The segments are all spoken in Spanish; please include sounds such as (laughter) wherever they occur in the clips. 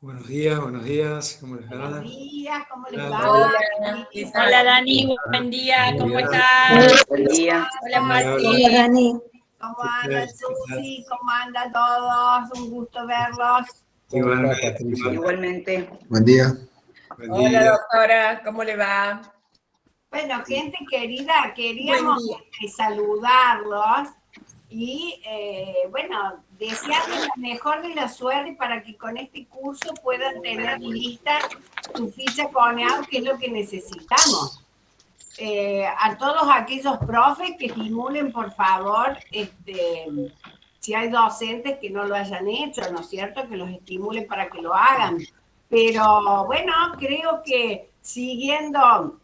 Buenos días, buenos días, ¿cómo les va? Buenos días, ¿cómo les va? Hola, Dani, buen día, ¿cómo estás? Buen día. Hola Mati. Hola Dani. ¿Cómo anda Susi? ¿Cómo andan todos? Un gusto verlos. Igualmente. Buen día. Hola doctora, ¿cómo le va? Bueno, gente querida, queríamos saludarlos y eh, bueno, desearles la mejor de la suerte para que con este curso puedan tener lista su ficha CONEAU, que es lo que necesitamos. Eh, a todos aquellos profes que estimulen, por favor, este, si hay docentes que no lo hayan hecho, ¿no es cierto? Que los estimulen para que lo hagan. Pero bueno, creo que siguiendo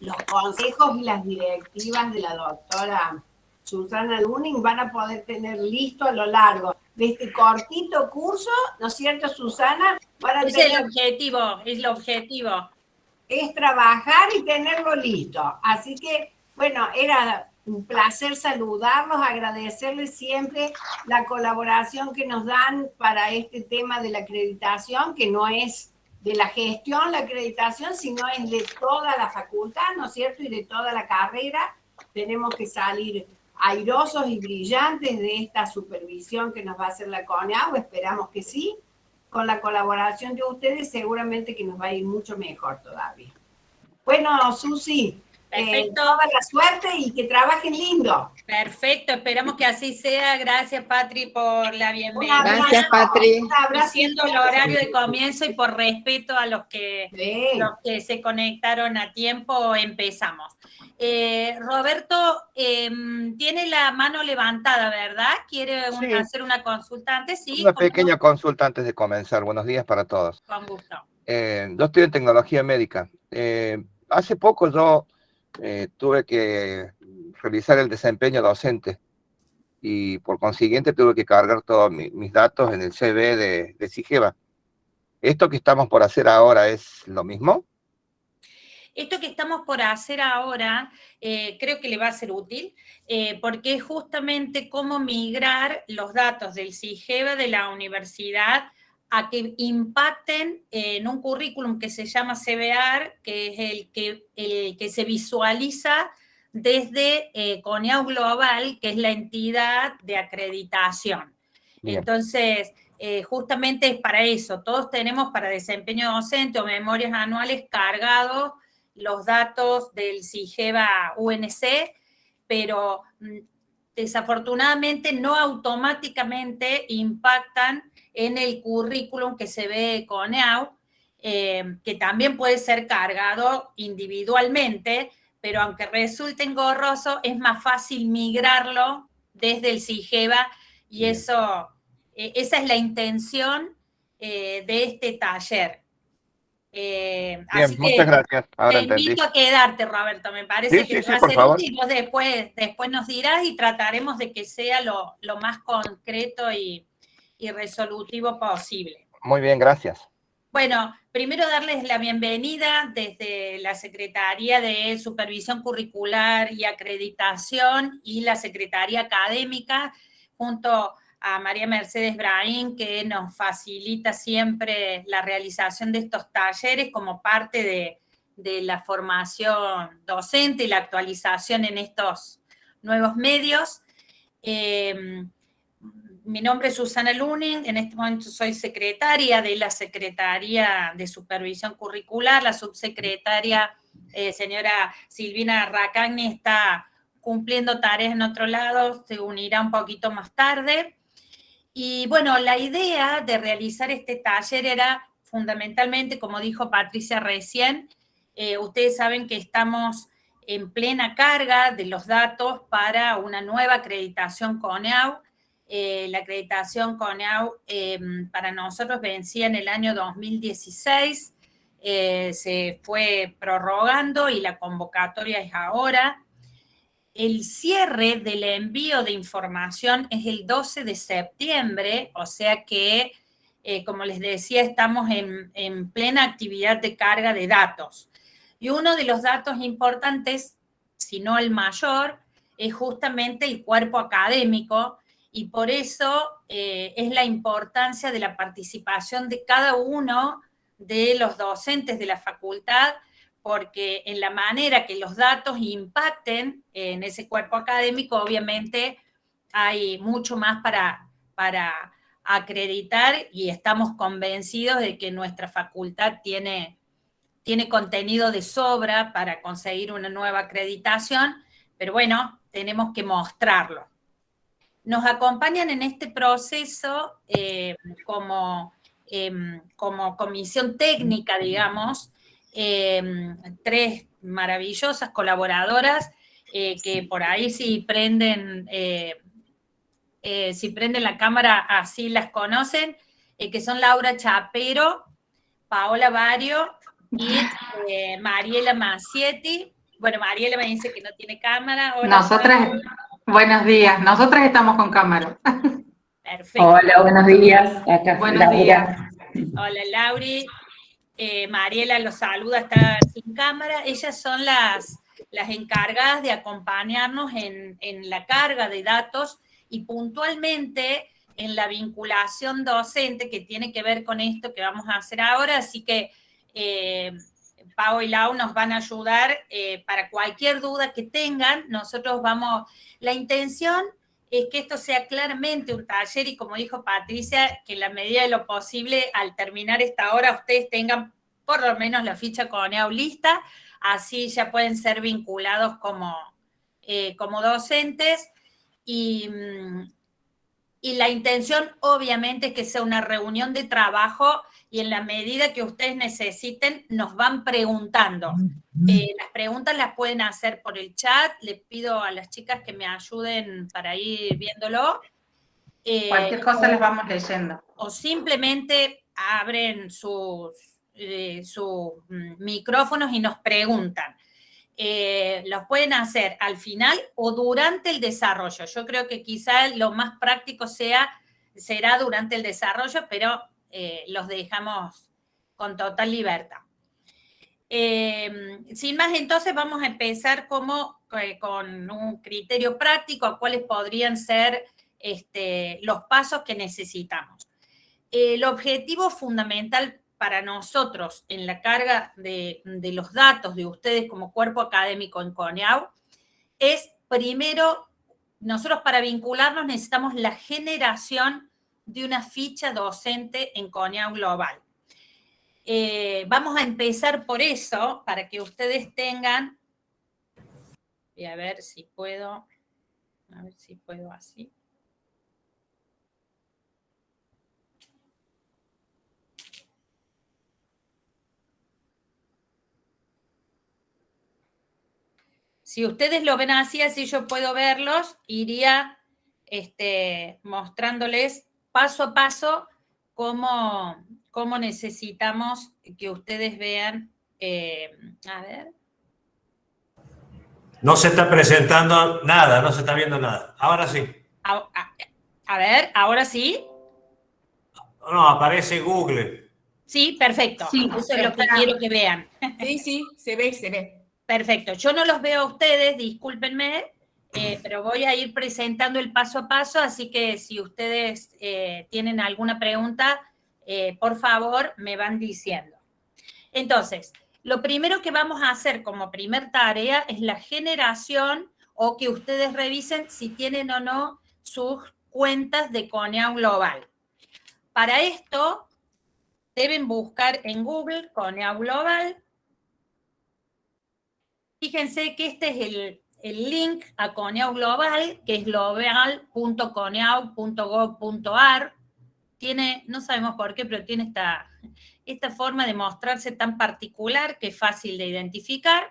los consejos y las directivas de la doctora Susana Luning van a poder tener listo a lo largo de este cortito curso, ¿no es cierto, Susana? es el objetivo, es el objetivo. Es trabajar y tenerlo listo. Así que, bueno, era un placer saludarlos, agradecerles siempre la colaboración que nos dan para este tema de la acreditación, que no es de la gestión, la acreditación, sino es de toda la facultad, ¿no es cierto? Y de toda la carrera. Tenemos que salir airosos y brillantes de esta supervisión que nos va a hacer la CONEAU, esperamos que sí. Con la colaboración de ustedes seguramente que nos va a ir mucho mejor todavía. Bueno, Susi, eh, toda la suerte y que trabajen lindo. Perfecto, esperamos que así sea. Gracias, Patri, por la bienvenida. Gracias, Patri. Siendo el horario de comienzo y por respeto a los que, los que se conectaron a tiempo, empezamos. Eh, Roberto em, tiene la mano levantada, ¿verdad? ¿Quiere hacer una consulta antes? Sí. Una pequeña consulta antes de comenzar. Buenos días para todos. Con gusto. Eh, yo estoy en tecnología médica. hace poco yo eh, tuve que revisar el desempeño docente y por consiguiente tuve que cargar todos mis datos en el CV de, de CIGEVA. ¿Esto que estamos por hacer ahora es lo mismo? Esto que estamos por hacer ahora eh, creo que le va a ser útil eh, porque es justamente cómo migrar los datos del CIGEVA de la universidad a que impacten en un currículum que se llama CBR, que es el que, el que se visualiza desde eh, CONEAU Global, que es la entidad de acreditación. Entonces, eh, justamente es para eso. Todos tenemos para desempeño docente o memorias anuales cargados los datos del CIGEVA UNC, pero mm, desafortunadamente no automáticamente impactan en el currículum que se ve con EAU, eh, que también puede ser cargado individualmente, pero aunque resulte engorroso, es más fácil migrarlo desde el CIGEVA y eso, e, esa es la intención eh, de este taller. Eh, Bien, muchas gracias. te invito a quedarte, Roberto, me parece que va a ser útil. Vos después, después nos dirás y trataremos de que sea lo, lo más concreto y, y resolutivo posible. Muy bien, gracias. Bueno, primero darles la bienvenida desde la Secretaría de Supervisión Curricular y Acreditación y la Secretaría Académica, junto a María Mercedes Braín, que nos facilita siempre la realización de estos talleres como parte de, la formación docente y la actualización en estos nuevos medios. Eh, mi nombre es Susana Luning, en este momento soy secretaria de la Secretaría de Supervisión Curricular, la subsecretaria eh, señora Silvina Racagni está cumpliendo tareas en otro lado, se unirá un poquito más tarde. Y bueno, la idea de realizar este taller era fundamentalmente, como dijo Patricia recién, eh, ustedes saben que estamos en plena carga de los datos para una nueva acreditación CONEAU, eh, la acreditación CONEAU em, para nosotros vencía en el año 2016, eh, se fue prorrogando y la convocatoria es ahora. El cierre del envío de información es el 12 de septiembre, o sea que, eh, como les decía, estamos en, en plena actividad de carga de datos. Y uno de los datos importantes, si no el mayor, es justamente el cuerpo académico, y por eso eh, es la importancia de la participación de cada uno de los docentes de la facultad, porque en la manera que los datos impacten en ese cuerpo académico, obviamente hay mucho más para, para acreditar y estamos convencidos de que nuestra facultad tiene, tiene contenido de sobra para conseguir una nueva acreditación, pero bueno, tenemos que mostrarlo. Nos acompañan en este proceso eh, como, em, como comisión técnica, digamos, em, tres maravillosas colaboradoras eh, que por ahí si prenden, eh, si prenden la cámara así las conocen, que son Laura Chapero, Paola Vario y Mariela Macietti. Bueno, Mariela me dice que no tiene cámara. Nosotras, buenos días. Nosotras estamos con cámara. Perfecto. Hola, buenos días. buenos días. Hola, Lauri. Eh, Mariela los saluda, está sin cámara. Ellas son las, las encargadas de acompañarnos en, en la carga de datos y puntualmente en la vinculación docente que tiene que ver con esto que vamos a hacer ahora. Así que eh, Pau y Lau nos van a ayudar eh, para cualquier duda que tengan. Nosotros vamos, la intención es que esto sea claramente un taller y como dijo Patricia, que en la medida de lo posible al terminar esta hora ustedes tengan por lo menos la ficha con lista, así ya pueden ser vinculados como, eh, como docentes y, mm, y la intención obviamente es que sea una reunión de trabajo y en la medida que ustedes necesiten nos van preguntando. Eh, las preguntas las pueden hacer por el chat, les pido a las chicas que me ayuden para ir viéndolo. Eh, Cualquier cosa les vamos leyendo. O simplemente abren sus, eh, sus mm, micrófonos y nos preguntan. los pueden hacer al final o durante el desarrollo. Yo creo que quizá lo más práctico sea, será durante el desarrollo, pero eh, los dejamos con total libertad. Eh, sin más, entonces vamos a empezar como, eh, con un criterio práctico a cuáles podrían ser este, los pasos que necesitamos. El objetivo fundamental para nosotros en la carga de, de los datos de ustedes como cuerpo académico en CONEAU es primero, nosotros para vincularnos necesitamos la generación de una ficha docente en CONEAU Global. Eh, vamos a empezar por eso, para que ustedes tengan, voy a ver si puedo, a ver si puedo así. Si ustedes lo ven así, así yo puedo verlos, iría este, mostrándoles paso a paso cómo, cómo necesitamos que ustedes vean. Eh, a ver. No se está presentando nada, no se está viendo nada. Ahora sí. A, ver, ahora sí. No, aparece Google. Sí, perfecto. Eso es lo que quiero que vean. Sí, sí, se ve, se ve. Perfecto. Yo no los veo a ustedes, discúlpenme. Eh, pero voy a ir presentando el paso a paso, así que si ustedes eh, tienen alguna pregunta, eh, por favor, me van diciendo. Entonces, lo primero que vamos a hacer como primer tarea es la generación o que ustedes revisen si tienen o no sus cuentas de Coneau Global. Para esto, deben buscar en Google Coneau Global. Fíjense que este es el, el link a Coneau Global, que es global.coneau.gov.ar. Tiene, no sabemos por qué, pero tiene esta, esta forma de mostrarse tan particular que es fácil de identificar.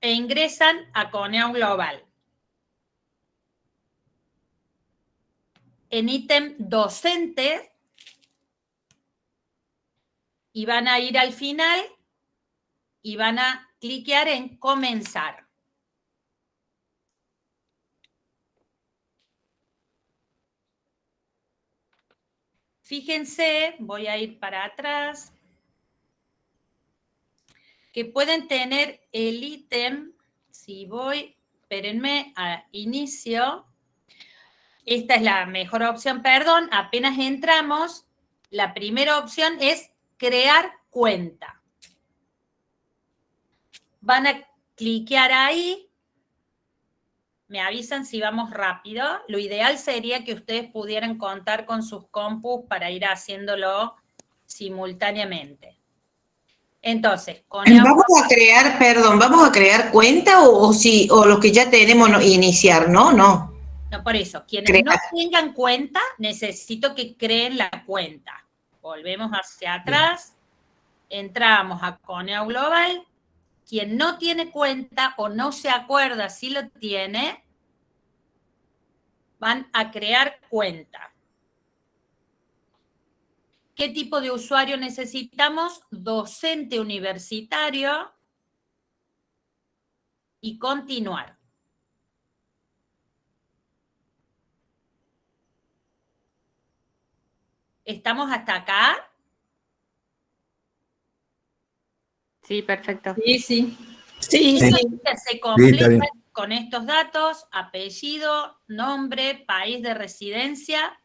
E ingresan a Coneau Global. En ítem docente, y van a ir al final y van a cliquear en comenzar. Fíjense, voy a ir para atrás, que pueden tener el ítem, si voy, espérenme, a inicio, esta es la mejor opción, perdón, apenas entramos, la primera opción es crear cuenta. Van a cliquear ahí, me avisan si vamos rápido. Lo ideal sería que ustedes pudieran contar con sus compus para ir haciéndolo simultáneamente. Entonces, con vamos a crear, perdón, vamos a crear cuenta o, si o lo que ya tenemos iniciar, ¿no? No. No, por eso, quienes no tengan cuenta, necesito que creen la cuenta. Volvemos hacia atrás, entramos a Coneo Global. Quien no tiene cuenta o no se acuerda si lo tiene, van a crear cuenta. ¿Qué tipo de usuario necesitamos? Docente universitario y continuar. ¿Estamos hasta acá? Sí, perfecto. Sí, sí. Sí, sí. Se completa con estos datos, apellido, nombre, país de residencia,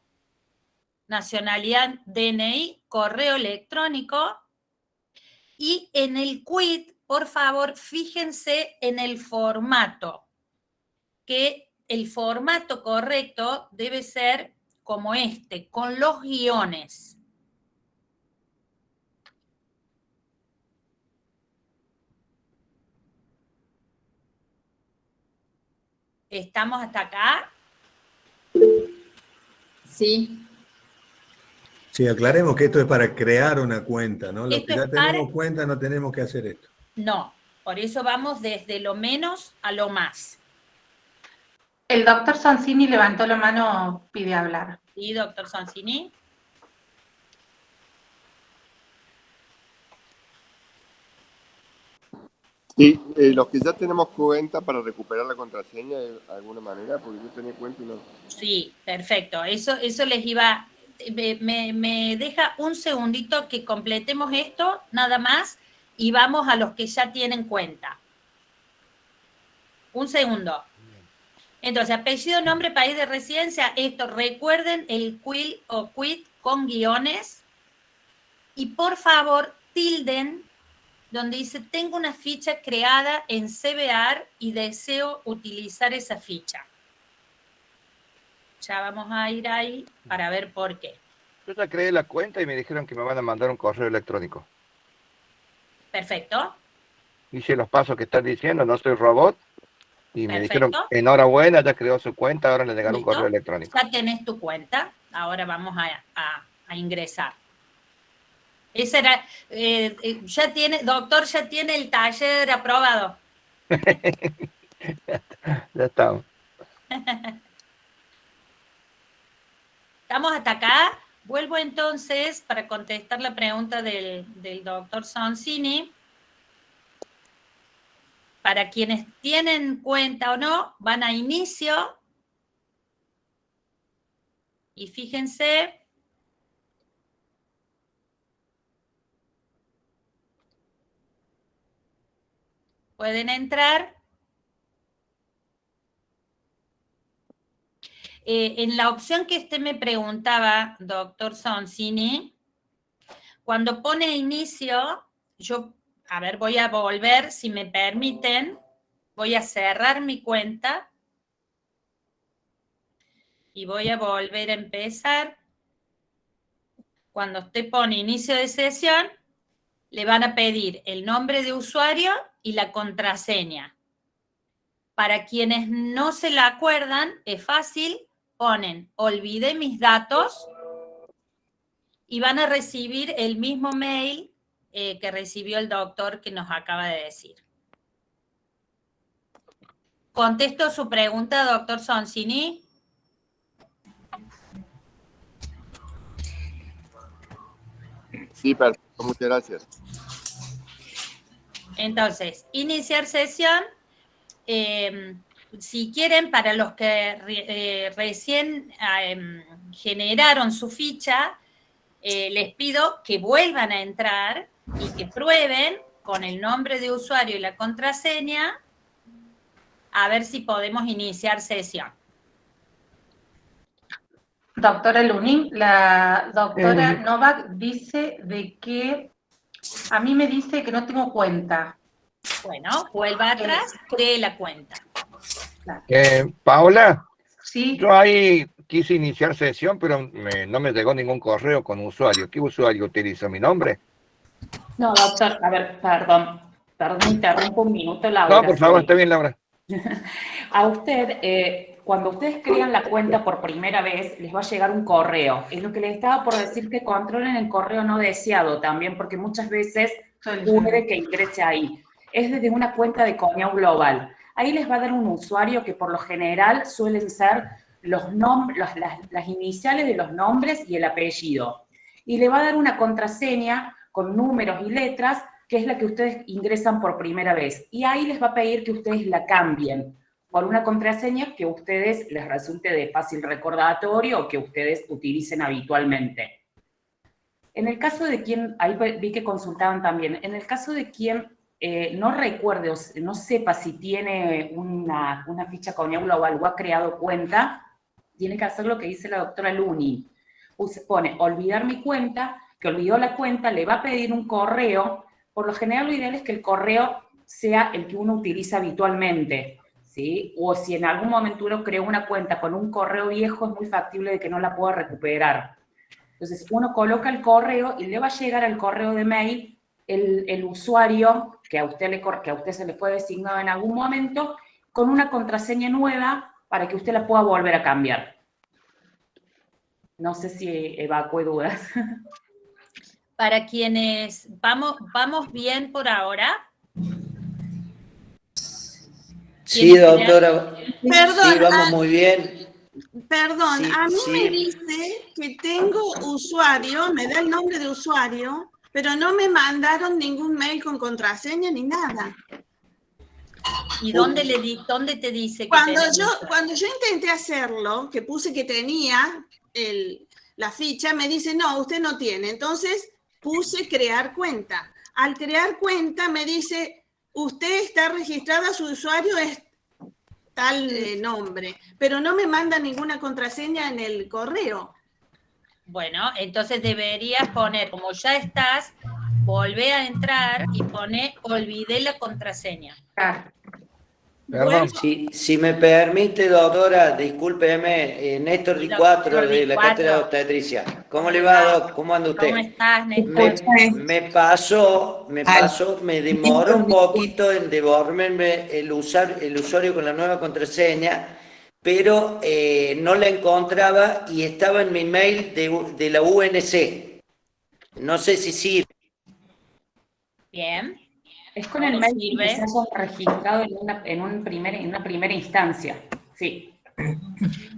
nacionalidad, DNI, correo electrónico. Y en el quit, por favor, fíjense en el formato, que el formato correcto debe ser como este, con los guiones. ¿Estamos hasta acá? Sí. Sí, aclaremos que esto es para crear una cuenta, ¿no? Los que ya tenemos cuenta no tenemos que hacer esto. No, por eso vamos desde lo menos a lo más. El doctor Sonsini levantó la mano, pide hablar. Sí, doctor Sonsini. Sí, eh, los que ya tenemos cuenta para recuperar la contraseña de alguna manera, porque yo tenía cuenta y no. Sí, perfecto. Eso, eso les iba. Me, me deja un segundito que completemos esto, nada más, y vamos a los que ya tienen cuenta. Un segundo. Entonces, apellido, nombre, país de residencia, esto, recuerden el quill o quit con guiones y por favor tilden donde dice, tengo una ficha creada en CBR y deseo utilizar esa ficha. Ya vamos a ir ahí para ver por qué. Yo ya creé la cuenta y me dijeron que me van a mandar un correo electrónico. Perfecto. Hice los pasos que están diciendo, no soy robot. Y me dijeron, enhorabuena, ya creó su cuenta, ahora le llegaron un correo electrónico. Ya tenés tu cuenta, ahora vamos a, ingresar. Ese era, eh, eh, ya tiene, doctor, ya tiene el taller aprobado. (laughs) ya estamos. Estamos hasta acá. Vuelvo entonces para contestar la pregunta del, del doctor Sonsini para quienes tienen cuenta o no, van a inicio y fíjense pueden entrar. Eh, en la opción que usted me preguntaba, doctor Sonsini, cuando pone inicio, yo a ver, voy a volver, si me permiten, voy a cerrar mi cuenta y voy a volver a empezar. Cuando usted pone inicio de sesión, le van a pedir el nombre de usuario y la contraseña. Para quienes no se la acuerdan, es fácil, ponen olvidé mis datos y van a recibir el mismo mail eh, que recibió el doctor que nos acaba de decir. ¿Contesto su pregunta, doctor Sonsini? Sí, perfecto, muchas gracias. Entonces, iniciar sesión. Em, si quieren, para los que eh, recién em, generaron su ficha, eh, les pido que vuelvan a entrar y que prueben con el nombre de usuario y la contraseña a ver si podemos iniciar sesión. Doctora Lunin, la doctora eh. Novak dice de que a mí me dice que no tengo cuenta. Bueno, vuelva atrás, cree la cuenta. Eh, Paola, sí. yo ahí quise iniciar sesión, pero no me llegó ningún correo con usuario. ¿Qué usuario utiliza mi nombre? No, doctor, a ver, perdón, perdón, interrumpo un minuto, Laura. No, por favor, está bien, Laura. (laughs) a usted, eh, cuando ustedes crean la cuenta por primera vez, les va a llegar un correo. Es lo que les estaba por decir que controlen el correo no deseado también, porque muchas veces puede que ingrese ahí. Es desde una cuenta de Coñao Global. Ahí les va a dar un usuario que por lo general suelen ser los las, las iniciales de los nombres y el apellido. Y le va a dar una contraseña con números y letras, que es la que ustedes ingresan por primera vez. Y ahí les va a pedir que ustedes la cambien por una contraseña que a ustedes les resulte de fácil recordatorio o que ustedes utilicen habitualmente. En el caso de quien, ahí vi que consultaban también, en el caso de quien eh, no recuerde o no sepa si tiene una, una ficha con o ha creado cuenta, tiene que hacer lo que dice la doctora Luni. Se pone olvidar mi cuenta, que olvidó la cuenta, le va a pedir un correo. Por lo general lo ideal es que el correo sea el que uno utiliza habitualmente. O si en algún momento uno creó una cuenta con un correo viejo, es muy factible de que no la pueda recuperar. Entonces, uno coloca el correo y le va a llegar al correo de mail el, usuario que a, usted le, que a usted se le fue designado en algún momento con una contraseña nueva para que usted la pueda volver a cambiar. No sé si evacue dudas. Para quienes vamos, vamos bien por ahora, Sí, doctora. Perdón, vamos muy bien. Perdón, a mí me dice que tengo usuario, me da el nombre de usuario, pero no me mandaron ningún mail con contraseña ni nada. ¿Y dónde, le di, dónde te dice que cuando yo Cuando yo intenté hacerlo, que puse que tenía el, la ficha, me dice, no, usted no tiene. Entonces puse crear cuenta. Al crear cuenta me dice, usted está registrada, su usuario es tal eh, nombre, pero no me manda ninguna contraseña en el correo. Bueno, entonces deberías poner, como ya estás, volver a entrar y pone olvidé la contraseña. Si, me permite, doctora, discúlpeme, eh, Néstor Ricuatro de la Cátedra de Obstetricia. ¿Cómo le va, Doc? ¿Cómo anda usted? ¿Cómo estás, Néstor? Me, pasó, me pasó, me demoró un poquito en devolverme el, usar, el usuario con la nueva contraseña, pero eh, no la encontraba y estaba en mi mail de, de la UNC. No sé si sirve. Bien. Es con el mail que se registrado en una, en, un primer, en una primera instancia, sí.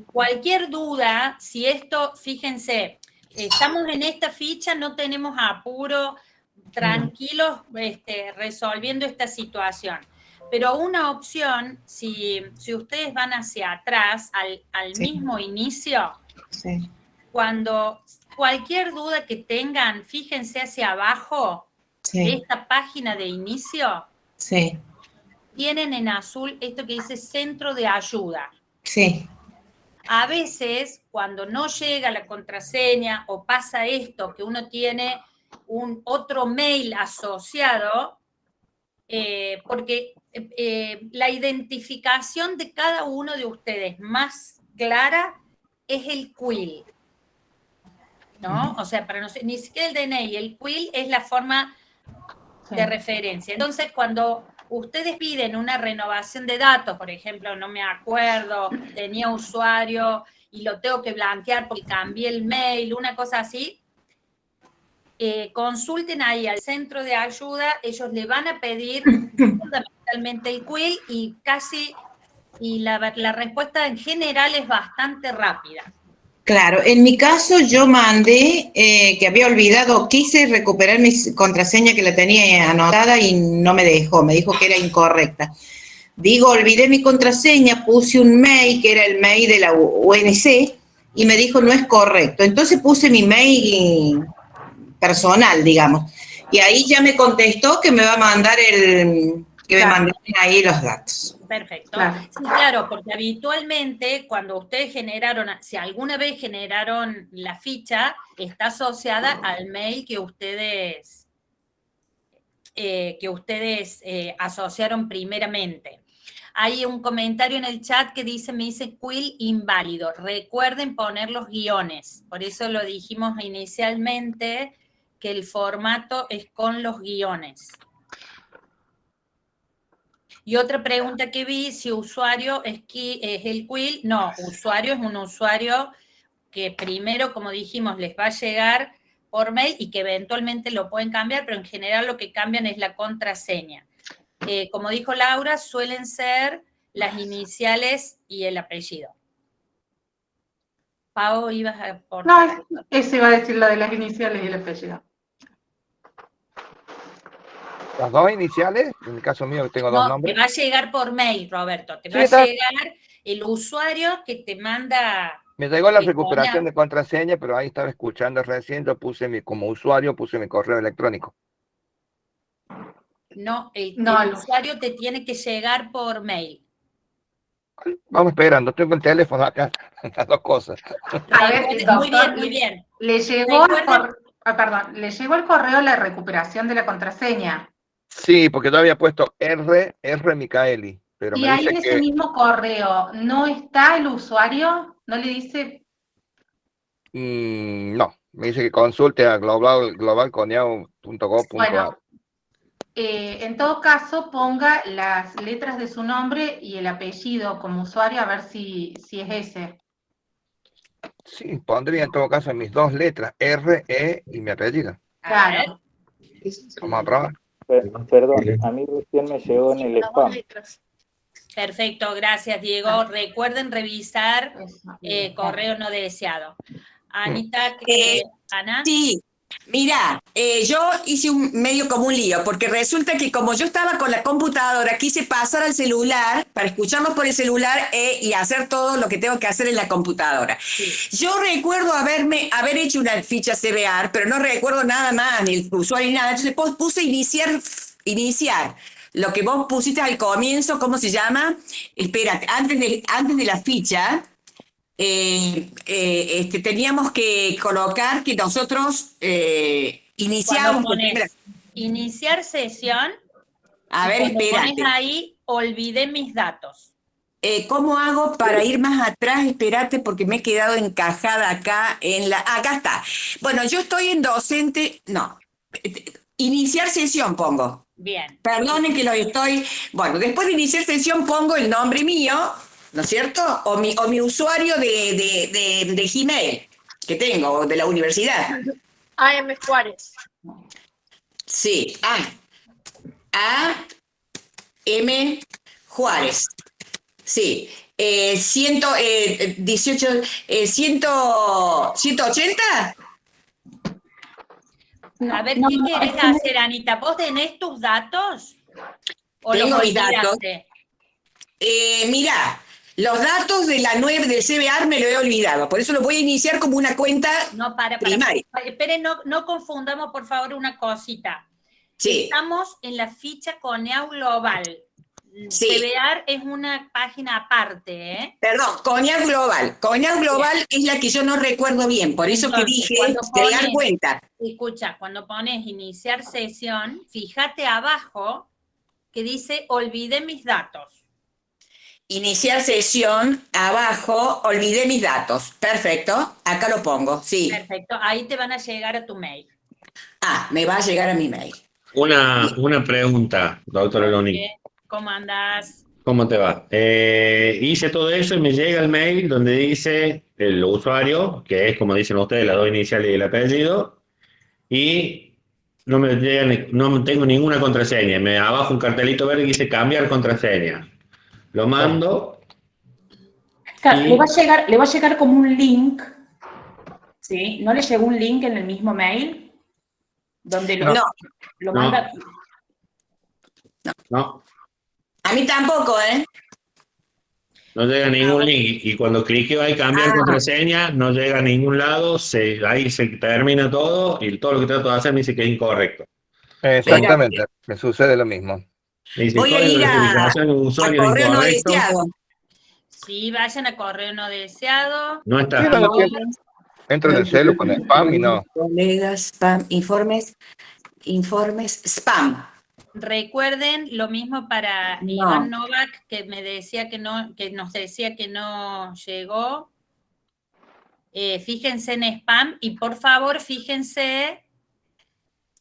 Cualquier duda, si esto, fíjense, estamos en esta ficha, no tenemos apuro, tranquilos este, resolviendo esta situación. Pero una opción, si, si ustedes van hacia atrás, al, al mismo inicio, cuando cualquier duda que tengan, fíjense hacia abajo, esta página de inicio, sí. tienen en azul esto que dice centro de ayuda. Sí. A veces, cuando no llega la contraseña o pasa esto, que uno tiene un otro mail asociado, eh, porque eh, la identificación de cada uno de ustedes más clara es el quill. ¿No? O sea, para no ni siquiera el DNI, el quill es la forma de referencia. Entonces, cuando ustedes piden una renovación de datos, por ejemplo, no me acuerdo, tenía usuario y lo tengo que blanquear porque cambié el mail, una cosa así, eh, consulten ahí al centro de ayuda, ellos le van a pedir (coughs) fundamentalmente el quill y casi, y la, la respuesta en general es bastante rápida. Claro, en mi caso yo mandé, eh, que había olvidado, quise recuperar mi contraseña que la tenía anotada y no me dejó, me dijo que era incorrecta. Digo, olvidé mi contraseña, puse un mail que era el mail de la UNC y me dijo no es correcto. Entonces puse mi mail personal, digamos. Y ahí ya me contestó que me va a mandar el, que me manden ahí los datos. Perfecto. Claro. Sí, claro, porque habitualmente cuando ustedes generaron, si alguna vez generaron la ficha, está asociada al mail que ustedes, eh, que ustedes eh, asociaron primeramente. Hay un comentario en el chat que dice, me dice quill inválido. Recuerden poner los guiones. Por eso lo dijimos inicialmente, que el formato es con los guiones. Y otra pregunta que vi, si usuario es, es el quill. No, usuario es un usuario que primero, como dijimos, les va a llegar por mail y que eventualmente lo pueden cambiar, pero en general lo que cambian es la contraseña. Eh, como dijo Laura, suelen ser las iniciales y el apellido. Pau, ibas a aportar. No, eso iba a decir lo de las iniciales y el apellido. ¿Las dos iniciales? En el caso mío tengo dos nombres. Te va a llegar por mail, Roberto. Te va a llegar el usuario que te manda... Me llegó la recuperación de contraseña, pero ahí estaba escuchando recién, yo puse mi, como usuario, puse mi correo electrónico. No, el, usuario te tiene que llegar por mail. Vamos esperando, tengo el teléfono acá, (laughs) las dos cosas. A ver, muy bien, muy bien. Le llegó, ah, perdón, le llegó el correo la recuperación de la contraseña. Sí, porque yo había puesto R, R Micaeli. Pero y ahí en ese mismo correo, ¿no está el usuario? ¿No le dice? Mm, no, me dice que consulte a global, globalconiao.gov.ar. Eh, en todo caso, ponga las letras de su nombre y el apellido como usuario a ver si, si es ese. Sí, pondría en todo caso mis dos letras, R, E y mi apellido. Claro. Vamos a probar. Perdón, a mí recién me llegó en el spam. Perfecto, gracias Diego. Recuerden revisar eh, correo no deseado. Anita, eh, Ana. Sí, Mira, eh, yo hice un medio como un lío, porque resulta que como yo estaba con la computadora, quise pasar al celular para escucharlo por el celular eh, y hacer todo lo que tengo que hacer en la computadora. Yo recuerdo haberme, haber hecho una ficha CBR, pero no recuerdo nada más, ni el usuario ni nada. Entonces puse iniciar, iniciar. Lo que vos pusiste al comienzo, ¿cómo se llama? Espérate, antes de, antes de la ficha, eh, eh, este, teníamos que colocar que nosotros eh, iniciamos... iniciar sesión. A ver, espérate. ahí, olvidé mis datos. ¿Cómo hago para ir más atrás? Espérate, porque me he quedado encajada acá en la... Acá está. Bueno, yo estoy en docente... No. Iniciar sesión pongo. Bien. Perdonen que lo estoy... Bueno, después de iniciar sesión pongo el nombre mío, ¿no es cierto? O mi, o mi usuario de, de, de, Gmail que tengo, de la universidad. AM Juárez. Sí, A. A. M. Juárez. Sí. Eh, ciento, eh, 18, eh, ciento, 180. A ver, ¿qué quieres hacer, Anita? ¿Vos tenés tus datos? ¿O Tengo mis datos. Eh, mira, los datos de la 9 del CBR me lo he olvidado, por eso lo voy a iniciar como una cuenta no, para, primaria. Esperen, no, no confundamos por favor una cosita. Sí. Estamos en la ficha Coneau Global. Sí. CBR es una página aparte, ¿eh? Perdón, Coneau Global. Coneau Global es la que yo no recuerdo bien, por eso que dije crear cuenta. Escucha, cuando pones iniciar sesión, fíjate abajo que dice olvidé mis datos. Iniciar sesión, abajo, olvidé mis datos. Perfecto, acá lo pongo, sí. Perfecto, ahí te van a llegar a tu mail. Ah, me va a llegar a mi mail. Una, una pregunta, doctora Loni. ¿Cómo andas? ¿Cómo te va? Eh, hice todo eso y me llega el mail donde dice el usuario, que es como dicen ustedes, las dos iniciales y el apellido, y no me llega, no tengo ninguna contraseña. Me abajo un cartelito verde que dice cambiar contraseña. Lo mando. le, va a llegar, le va a llegar como un link, ¿sí? ¿No le llegó un link en el mismo mail? Donde lo, lo manda... No. A mí tampoco, ¿eh? No llega a ningún link. Y cuando cliqueo ahí cambiar ah. contraseña, no llega a ningún lado, se, ahí se termina todo y todo lo que trato de hacer me dice que es incorrecto. Exactamente, me sucede lo mismo. Voy a ir a, correo no deseado. Sí, vayan a correo no deseado. No está. Entra en el celo con spam y no. Colegas, spam, informes, informes, spam. Recuerden lo mismo para Iván Novak, que me decía que no, que nos decía que no llegó. Eh, fíjense en spam y por favor fíjense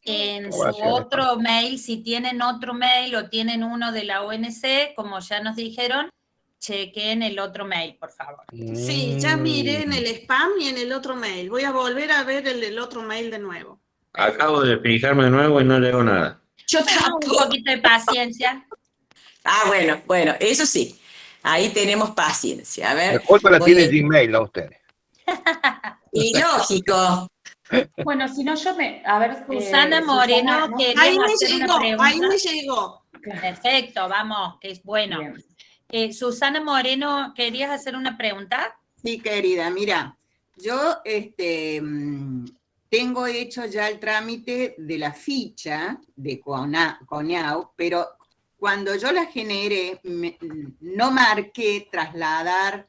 en su otro mail, si tienen otro mail o tienen uno de la ONC, como ya nos dijeron, chequen el otro mail, por favor. Sí, ya miré en el spam y en el otro mail. Voy a volver a ver el, el otro mail de nuevo. Acabo de fijarme de nuevo y no llegó nada. Yo tengo un poquito de paciencia. Ah, bueno, bueno, eso sí. Ahí tenemos paciencia. A ver. La culpa la tiene Gmail, a ustedes. (laughs) Y lógico. Bueno, si no yo me... A ver, Susana Moreno, que ahí me llegó, ahí me llegó. Perfecto, vamos, que es bueno. Eh, Susana Moreno, ¿querías hacer una pregunta? Sí, querida, mira, yo este, mm, tengo hecho ya el trámite de la ficha de CONIAU, pero cuando yo la generé, no marqué trasladar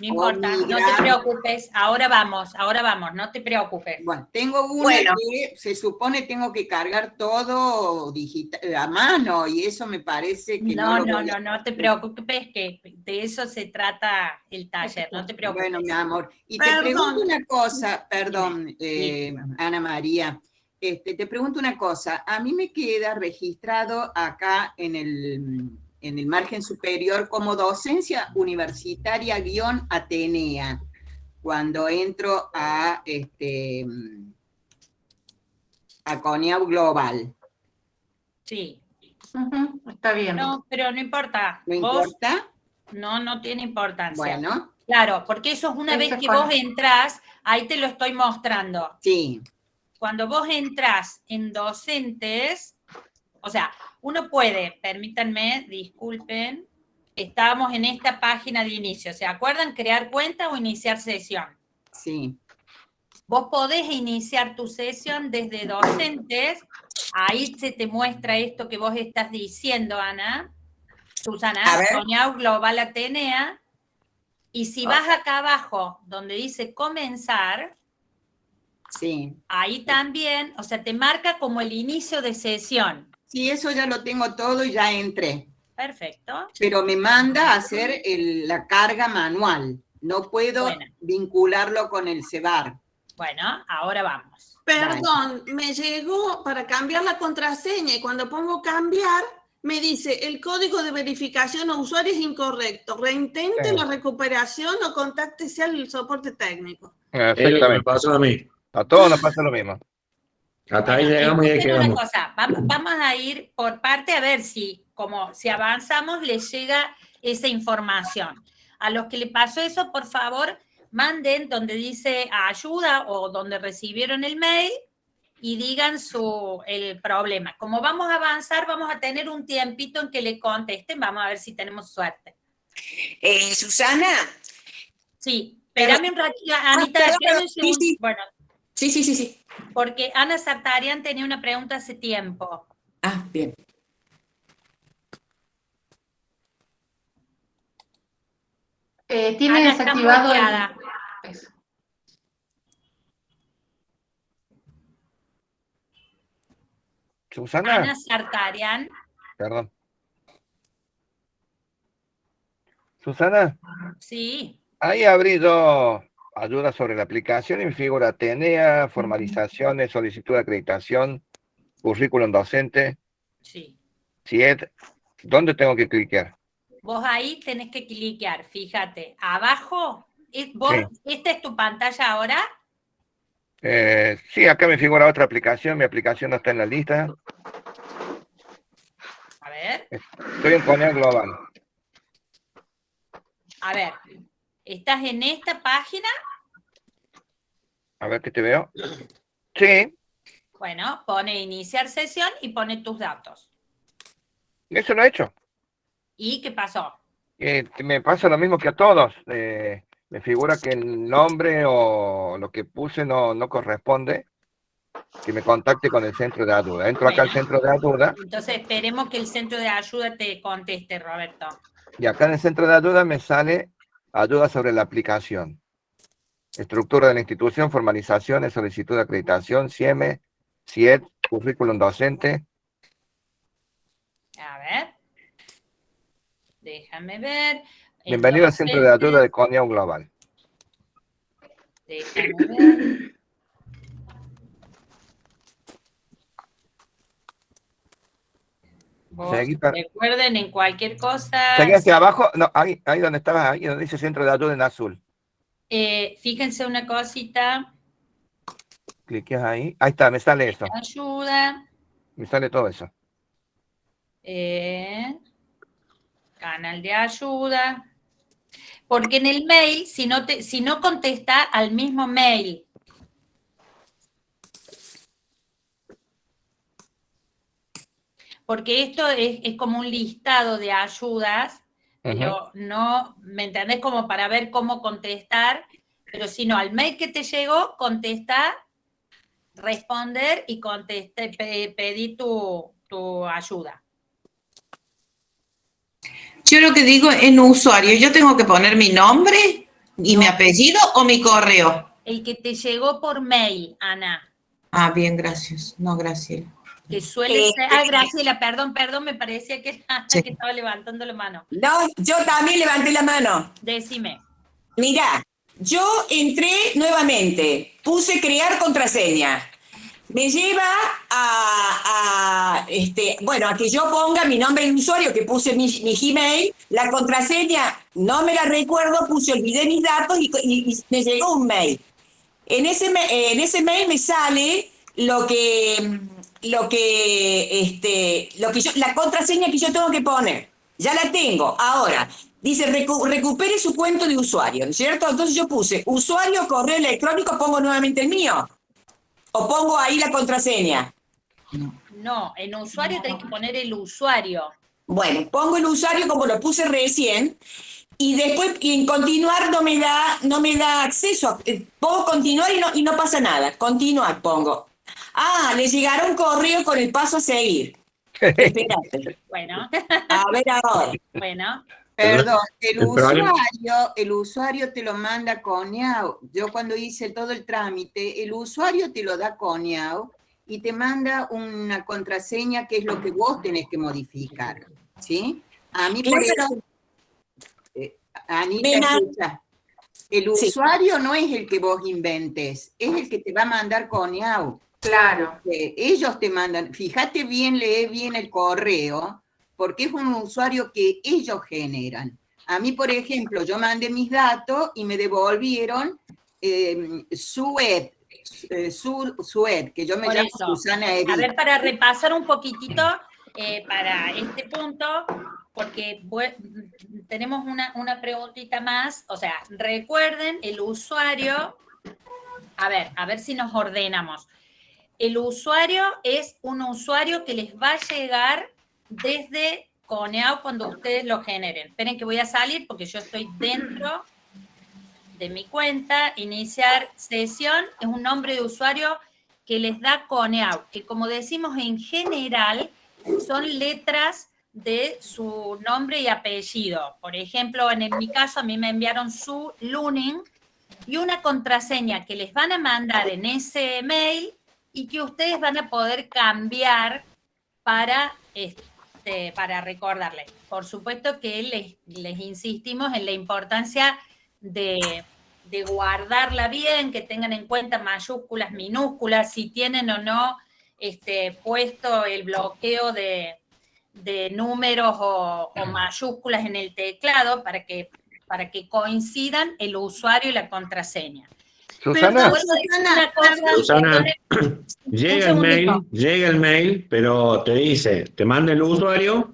no importa, no te preocupes, ahora vamos, ahora vamos, no te preocupes. Bueno, tengo una que se supone tengo que cargar todo digital, a mano y eso me parece que no. No, no, no, no te preocupes, que de eso se trata el taller, no te preocupes. Bueno, mi amor, y te pregunto una cosa, perdón, eh, Ana María, este, te pregunto una cosa, a mí me queda registrado acá en el en el margen superior como docencia universitaria guion Atenea, cuando entro a, este, a CONIAU Global. Sí. está bien. No, pero no importa. ¿No importa? No, no tiene importancia. Bueno. Claro, porque eso es una vez que vos entras, ahí te lo estoy mostrando. Sí. Cuando vos entras en docentes, o sea, uno puede, permítanme, disculpen, estábamos en esta página de inicio. ¿Se acuerdan crear cuenta o iniciar sesión? Sí. Vos podés iniciar tu sesión desde docentes, ahí se te muestra esto que vos estás diciendo, Ana. Susana, Soñau Global Atenea, y si vas acá abajo, donde dice comenzar, sí. ahí también, o sea, te marca como el inicio de sesión. Sí, eso ya lo tengo todo y ya entré. Perfecto. Pero me manda a hacer la carga manual. No puedo vincularlo con el CEBAR. Bueno, ahora vamos. Perdón, me llegó para cambiar la contraseña y cuando pongo cambiar, me dice el código de verificación o usuario es incorrecto. Reintente la recuperación o contáctese al soporte técnico. Exactamente. Me pasó a mí. A todos nos pasa lo mismo. Hasta ahí llegamos y quedamos. vamos, a ir por parte a ver si, como si avanzamos, les llega esa información. A los que le pasó eso, por favor, manden donde dice ayuda o donde recibieron el mail y digan su, el problema. Como vamos a avanzar, vamos a tener un tiempito en que le contesten. Vamos a ver si tenemos suerte. Eh, Susana. Sí, espérame un ratito, Anita. Ah, bueno, Sí, sí, sí, sí. Porque Ana Sartarian tenía una pregunta hace tiempo. Ah, bien. Eh, tiene desactivado el... Susana. Ana Sartarian. Perdón. Susana. Sí. Ahí abrí dos, ayuda sobre la aplicación me figura Atenea, formalizaciones, solicitud de acreditación, currículum docente. Sí. CIED. ¿Dónde tengo que clicar? Vos ahí tenés que cliquear, fíjate. Abajo, vos, ¿esta es tu pantalla ahora? Eh, sí, acá me figura otra aplicación, mi aplicación no está en la lista. A ver. Estoy en Coneal Global. A ver, ¿estás en esta página? A ver que te veo. Sí. Bueno, pone iniciar sesión y pone tus datos. Eso lo he hecho. ¿Y qué pasó? me pasa lo mismo que a todos. Eh, me figura que el nombre o lo que puse no, no corresponde. que me contacte con el centro de ayuda. Entro acá al centro de ayuda. Entonces esperemos que el centro de ayuda te conteste, Roberto. Y acá en el centro de ayuda me sale ayuda sobre la aplicación. Estructura de la institución, formalizaciones, solicitud de acreditación, CIEME, CIED, currículum docente. A ver. Déjame ver. Bienvenido al centro de ayuda de CONIAU Global. Déjame ver. Recuerden, en cualquier cosa... Seguí hacia abajo, no, ahí, ahí donde estabas, ahí donde dice centro de ayuda en azul. Eh, fíjense una cosita. Cliques ahí. Ahí está, me sale eso. Ayuda. Me sale todo eso. Eh, canal de ayuda. Porque en el mail, si no, te, si no contesta al mismo mail porque esto es, como un listado de ayudas, pero no, ¿me entendés? Como para ver cómo contestar, pero si no, al mail que te llegó, contesta, responder y conteste, pedí tu, ayuda. Yo lo que digo en usuario, yo tengo que poner mi nombre y mi apellido o mi correo. El que te llegó por mail, Ana. Ah, bien, gracias. No, gracias que suele ser... Ah, Graciela, perdón, perdón, me parecía que, (laughs) que estaba levantando la mano. No, yo también levanté la mano. Decime. Mira, yo entré nuevamente, puse crear contraseña. Me lleva a, este, bueno, a que yo ponga mi nombre de usuario, que puse mi, Gmail, la contraseña, no me la recuerdo, puse, olvidé mis datos y, me llegó un mail. En ese, en ese mail me sale lo que lo que, este, lo que yo, la contraseña que yo tengo que poner. Ya la tengo. Ahora, dice recupere su cuento de usuario, ¿cierto? Entonces yo puse usuario, correo electrónico, pongo nuevamente el mío. O pongo ahí la contraseña. No, en usuario tenés que poner el usuario. Bueno, pongo el usuario como lo puse recién y después en continuar no me da, no me da acceso. Eh, pongo continuar y no, y no pasa nada. Continuar pongo. Ah, le llegaron correo con el paso a seguir. Espérate. (laughs) Bueno. A ver ahora. Bueno. Perdón, el, usuario, el usuario te lo manda Coneau. Yo cuando hice todo el trámite, el usuario te lo da Coneau y te manda una contraseña que es lo que vos tenés que modificar. ¿Sí? A mí por eso... Eh, Anita, el usuario no es el que vos inventes, es el que te va a mandar Coneau. Claro. ellos te mandan, fíjate bien, lee bien el correo, porque es un usuario que ellos generan. A mí, por ejemplo, yo mandé mis datos y me devolvieron eh, Sued, Sued, que yo me llamo Susana Edith. A ver, para repasar un poquitito eh, para este punto, porque tenemos una, una preguntita más, o sea, recuerden, el usuario, a ver, a ver si nos ordenamos el usuario es un usuario que les va a llegar desde Coneau cuando ustedes lo generen. Esperen que voy a salir porque yo estoy dentro de mi cuenta. Iniciar sesión es un nombre de usuario que les da Coneau, que como decimos en general son letras de su nombre y apellido. Por ejemplo, en mi caso a mí me enviaron su Luning y una contraseña que les van a mandar en ese mail y que ustedes van a poder cambiar para, este, para recordarles. Por supuesto que les, les insistimos en la importancia de, guardarla bien, que tengan en cuenta mayúsculas, minúsculas, si tienen o no este, puesto el bloqueo de, números o, o, mayúsculas en el teclado para que, para que coincidan el usuario y la contraseña. Susana, Susana, (clears throat) llega el mail, llega el mail, pero te dice, te manda el usuario,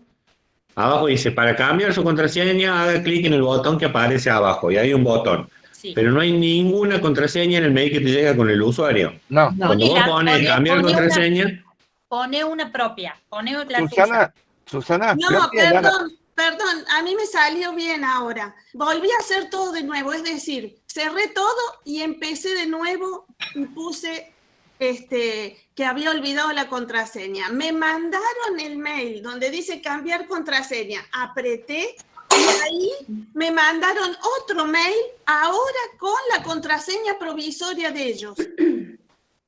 abajo dice, para cambiar su contraseña, haga clic en el botón que aparece abajo, y hay un botón. Pero no hay ninguna contraseña en el mail que te llega con el usuario. No. Cuando vos pones cambiar contraseña... pone una propia, pone la Susana, Susana, no, perdón, perdón, a mí me salió bien ahora. Volví a hacer todo de nuevo, es decir, cerré todo y empecé de nuevo y puse este, que había olvidado la contraseña. Me mandaron el mail donde dice cambiar contraseña. Apreté y ahí me mandaron otro mail ahora con la contraseña provisoria de ellos.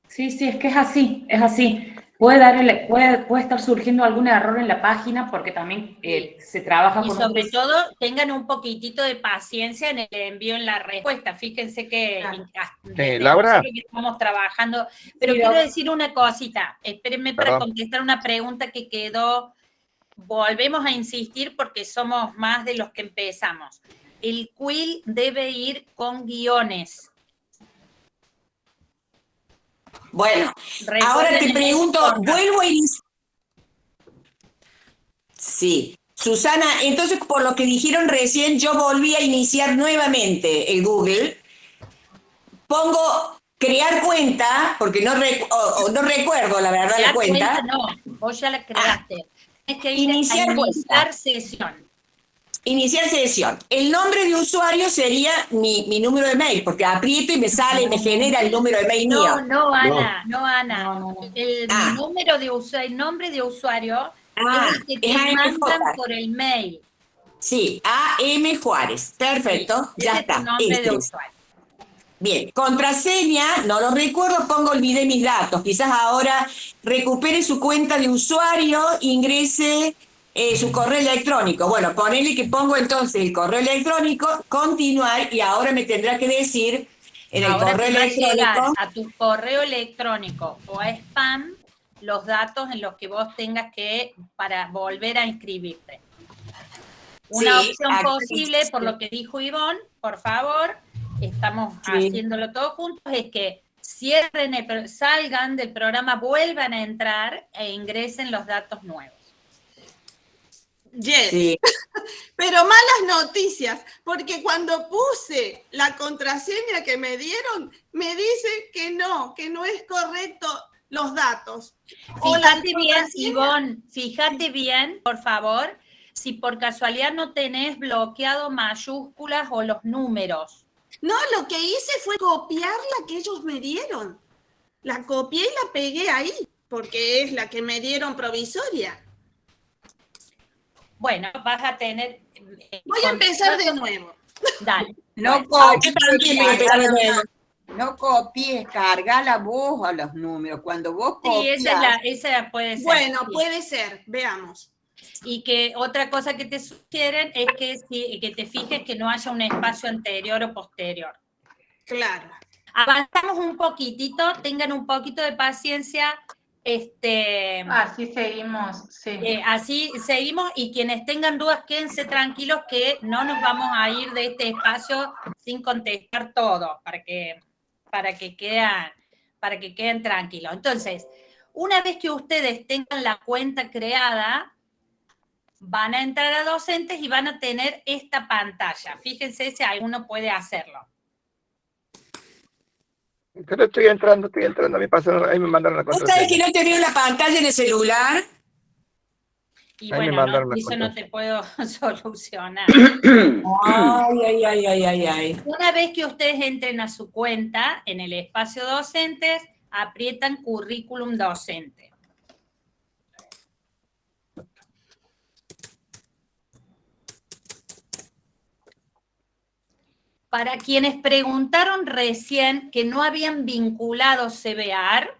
Sí, sí, es que es así, es así. Puede, darle, puede, puede estar surgiendo algún error en la página porque también eh, se trabaja y sobre todo tengan un poquitito de paciencia en el envío en la respuesta. Fíjense que, Laura. estamos trabajando. Pero quiero decir una cosita. Espérenme para contestar una pregunta que quedó. Volvemos a insistir porque somos más de los que empezamos. El quill debe ir con guiones. Bueno, ahora te pregunto, vuelvo a iniciar. Sí. Susana, entonces por lo que dijeron recién, yo volví a iniciar nuevamente el Google. Pongo crear cuenta, porque no, no recuerdo la verdad la cuenta. No, vos ya la creaste. Es que iniciar, iniciar sesión. Iniciar sesión. El nombre de usuario sería mi, número de mail, porque aprieto y me sale y me genera el número de mail no, mío. No, Ana, no, Ana. El, ah. número de usuario, el nombre de usuario ah, es el que te mandan por el mail. Sí, AM Juárez. Perfecto, ya está. nombre de usuario. Bien, contraseña, no lo recuerdo, pongo olvidé mis datos. Quizás ahora recupere su cuenta de usuario, ingrese eh, su correo electrónico. Bueno, ponele que pongo entonces el correo electrónico, continuar, y ahora me tendrá que decir en el correo electrónico. A tu correo electrónico o a spam los datos en los que vos tengas que para volver a inscribirte. Una opción posible, por lo que dijo Ivonne, por favor, estamos haciéndolo todos juntos, es que cierren, el, salgan del programa, vuelvan a entrar e ingresen los datos nuevos. Yes. (laughs) Pero malas noticias, porque cuando puse la contraseña que me dieron, me dice que no, que no es correcto los datos. Fíjate bien, Ivonne, fíjate bien, por favor, si por casualidad no tenés bloqueado mayúsculas o los números. No, lo que hice fue copiar la que ellos me dieron. La copié y la pegué ahí, porque es la que me dieron provisoria. Bueno, vas a tener... Eh, Voy a empezar de nuevo. Dale. No copies, no copies, carga la voz a los números. Cuando vos copias... Sí, esa, esa puede ser. Bueno, puede ser. Veamos. Y que otra cosa que te sugieren es que, que te fijes que no haya un espacio anterior o posterior. Claro. Avanzamos un poquitito, tengan un poquito de paciencia. Este, así seguimos, sí. Eh, así seguimos y quienes tengan dudas quédense tranquilos que no nos vamos a ir de este espacio sin contestar todo para que, para que, quedan, para que queden tranquilos. Entonces, una vez que ustedes tengan la cuenta creada, van a entrar a docentes y van a tener esta pantalla. Fíjense si alguno puede hacerlo. Pero estoy entrando, estoy entrando, me pasaron, ahí me mandaron la contraseña. ¿Sabes que no te veo la pantalla en el celular? Y bueno, no, eso no te puedo (laughs) solucionar. ay, ay, ay, ay, ay, ay. Una vez que ustedes entren a su cuenta en el espacio docentes, aprietan currículum docente. Para quienes preguntaron recién que no habían vinculado CBAR,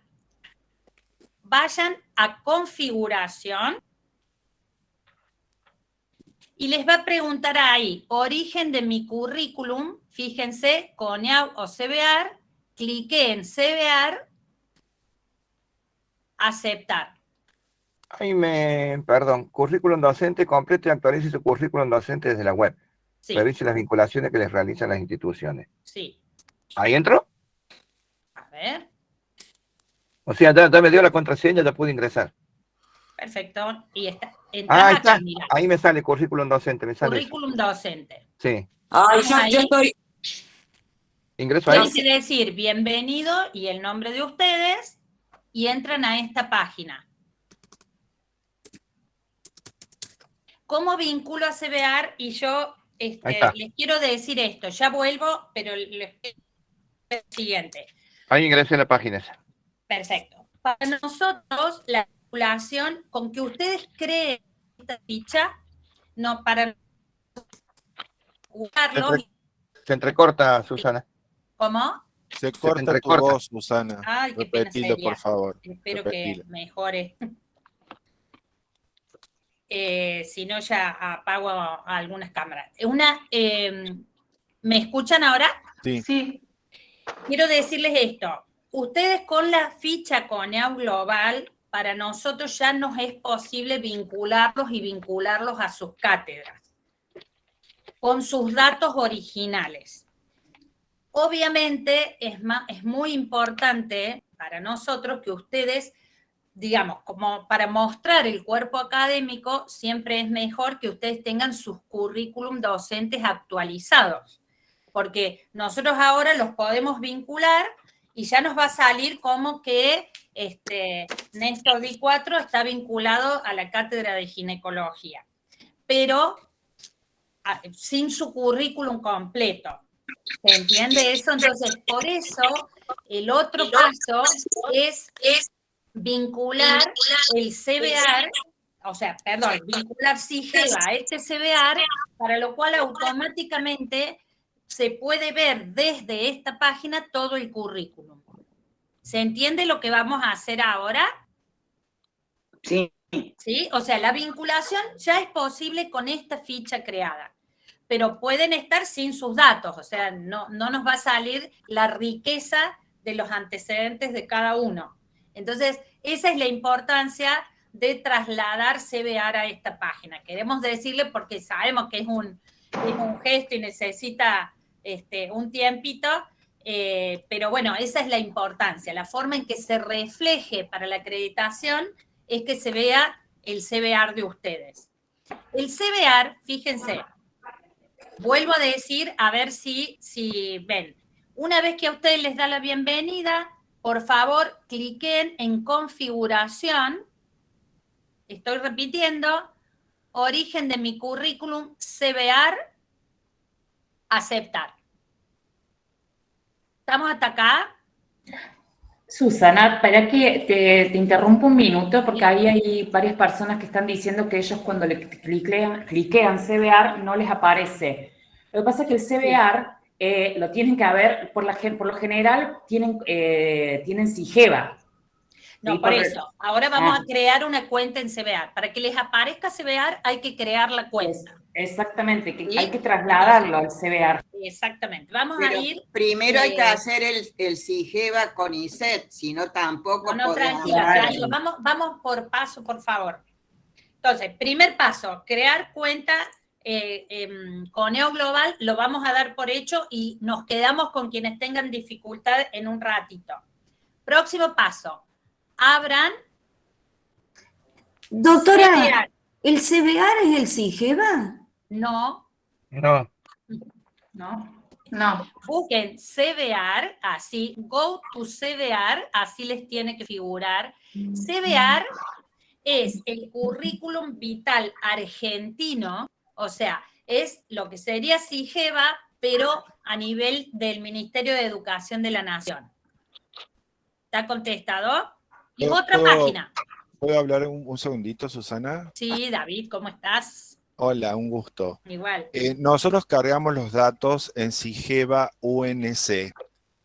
vayan a configuración y les va a preguntar ahí, origen de mi currículum, fíjense, CONIAU o CBAR, clique en CBAR, aceptar. Ahí me, perdón, currículum docente, completo y actualice su currículum docente desde la web. Revise las vinculaciones que les realizan las instituciones. Sí. ¿Ahí entro? A ver. O sea, ya, me dio la contraseña, ya pude ingresar. Perfecto. Y está. Ah, ahí está. Ahí me sale currículum docente. Me sale currículum docente. Sí. Ay, yo estoy. Ingreso ahí. Quiere decir bienvenido y el nombre de ustedes y entran a esta página. ¿Cómo vinculo a CBR? Y yo este, les quiero decir esto, ya vuelvo, pero el siguiente. Ahí ingresé a la página esa. Perfecto. Para nosotros, la vinculación, con que ustedes creen esta ficha, no para jugarlo. Se entrecorta, Susana. ¿Cómo? Se corta Se tu voz, Susana. Ay, Repetilo, por favor. Espero que mejore. Eh, si no, ya apago algunas cámaras. Una, em, ¿Me escuchan ahora? Sí. sí. Quiero decirles esto. Ustedes con la ficha Coneo Global, para nosotros ya nos es posible vincularlos y vincularlos a sus cátedras con sus datos originales. Obviamente es, es muy importante para nosotros que ustedes, digamos, como para mostrar el cuerpo académico, siempre es mejor que ustedes tengan sus currículum docentes actualizados, porque nosotros ahora los podemos vincular y ya nos va a salir como que este, Néstor D4 está vinculado a la cátedra de ginecología, pero sin su currículum completo. ¿Se entiende eso? Entonces, por eso, el otro paso es, es vincular el CBR, o sea, perdón, vincular SIGEVA a este CBR, para lo cual automáticamente se puede ver desde esta página todo el currículum. ¿Se entiende lo que vamos a hacer ahora? Sí. ¿Sí? O sea, la vinculación ya es posible con esta ficha creada pero pueden estar sin sus datos, o sea, no, no nos va a salir la riqueza de los antecedentes de cada uno. Entonces, esa es la importancia de trasladar CBR a esta página. Queremos decirle porque sabemos que es un, gesto y necesita este, un tiempito, eh, pero bueno, esa es la importancia. La forma en que se refleje para la acreditación es que se vea el CBR de ustedes. El CBR, fíjense, Vuelvo a decir, a ver si, si ven. Una vez que a ustedes les da la bienvenida, por favor, cliquen en configuración. Estoy repitiendo. Origen de mi currículum, CBR, aceptar. ¿Estamos hasta acá? Susana, para que te, interrumpo un minuto, porque ahí hay varias personas que están diciendo que ellos cuando le cliquean, cliquean CBR no les aparece. Lo que pasa es que el CBR eh, lo tienen que haber, por, la, por lo general, tienen, eh, tienen SIGEVA. No, por, eso. Ahora vamos ah. a crear una cuenta en CBR. Para que les aparezca CBR hay que crear la cuenta. Exactamente, que hay que trasladarlo al CBR. Exactamente. Vamos a ir. Primero hay que eh, hacer el, el CIGEVA con ISET, si no tampoco. No, no tranquila, Vamos, vamos por paso, por favor. Entonces, primer paso, crear cuenta eh, em, con EO Global, lo vamos a dar por hecho y nos quedamos con quienes tengan dificultad en un ratito. Próximo paso, abran. Doctora, ¿el CBR es el CIGEVA? No. No. No. No. Busquen CBR, así, go to CBR, así les tiene que figurar. CBR es el currículum vital argentino, o sea, es lo que sería CIGEVA, pero a nivel del Ministerio de Educación de la Nación. ¿Está contestado? Y otra página. ¿Puedo hablar un segundito, Susana? Sí, David, ¿cómo estás? Hola, un gusto. Igual. Eh, nosotros cargamos los datos en Sigeva UNC.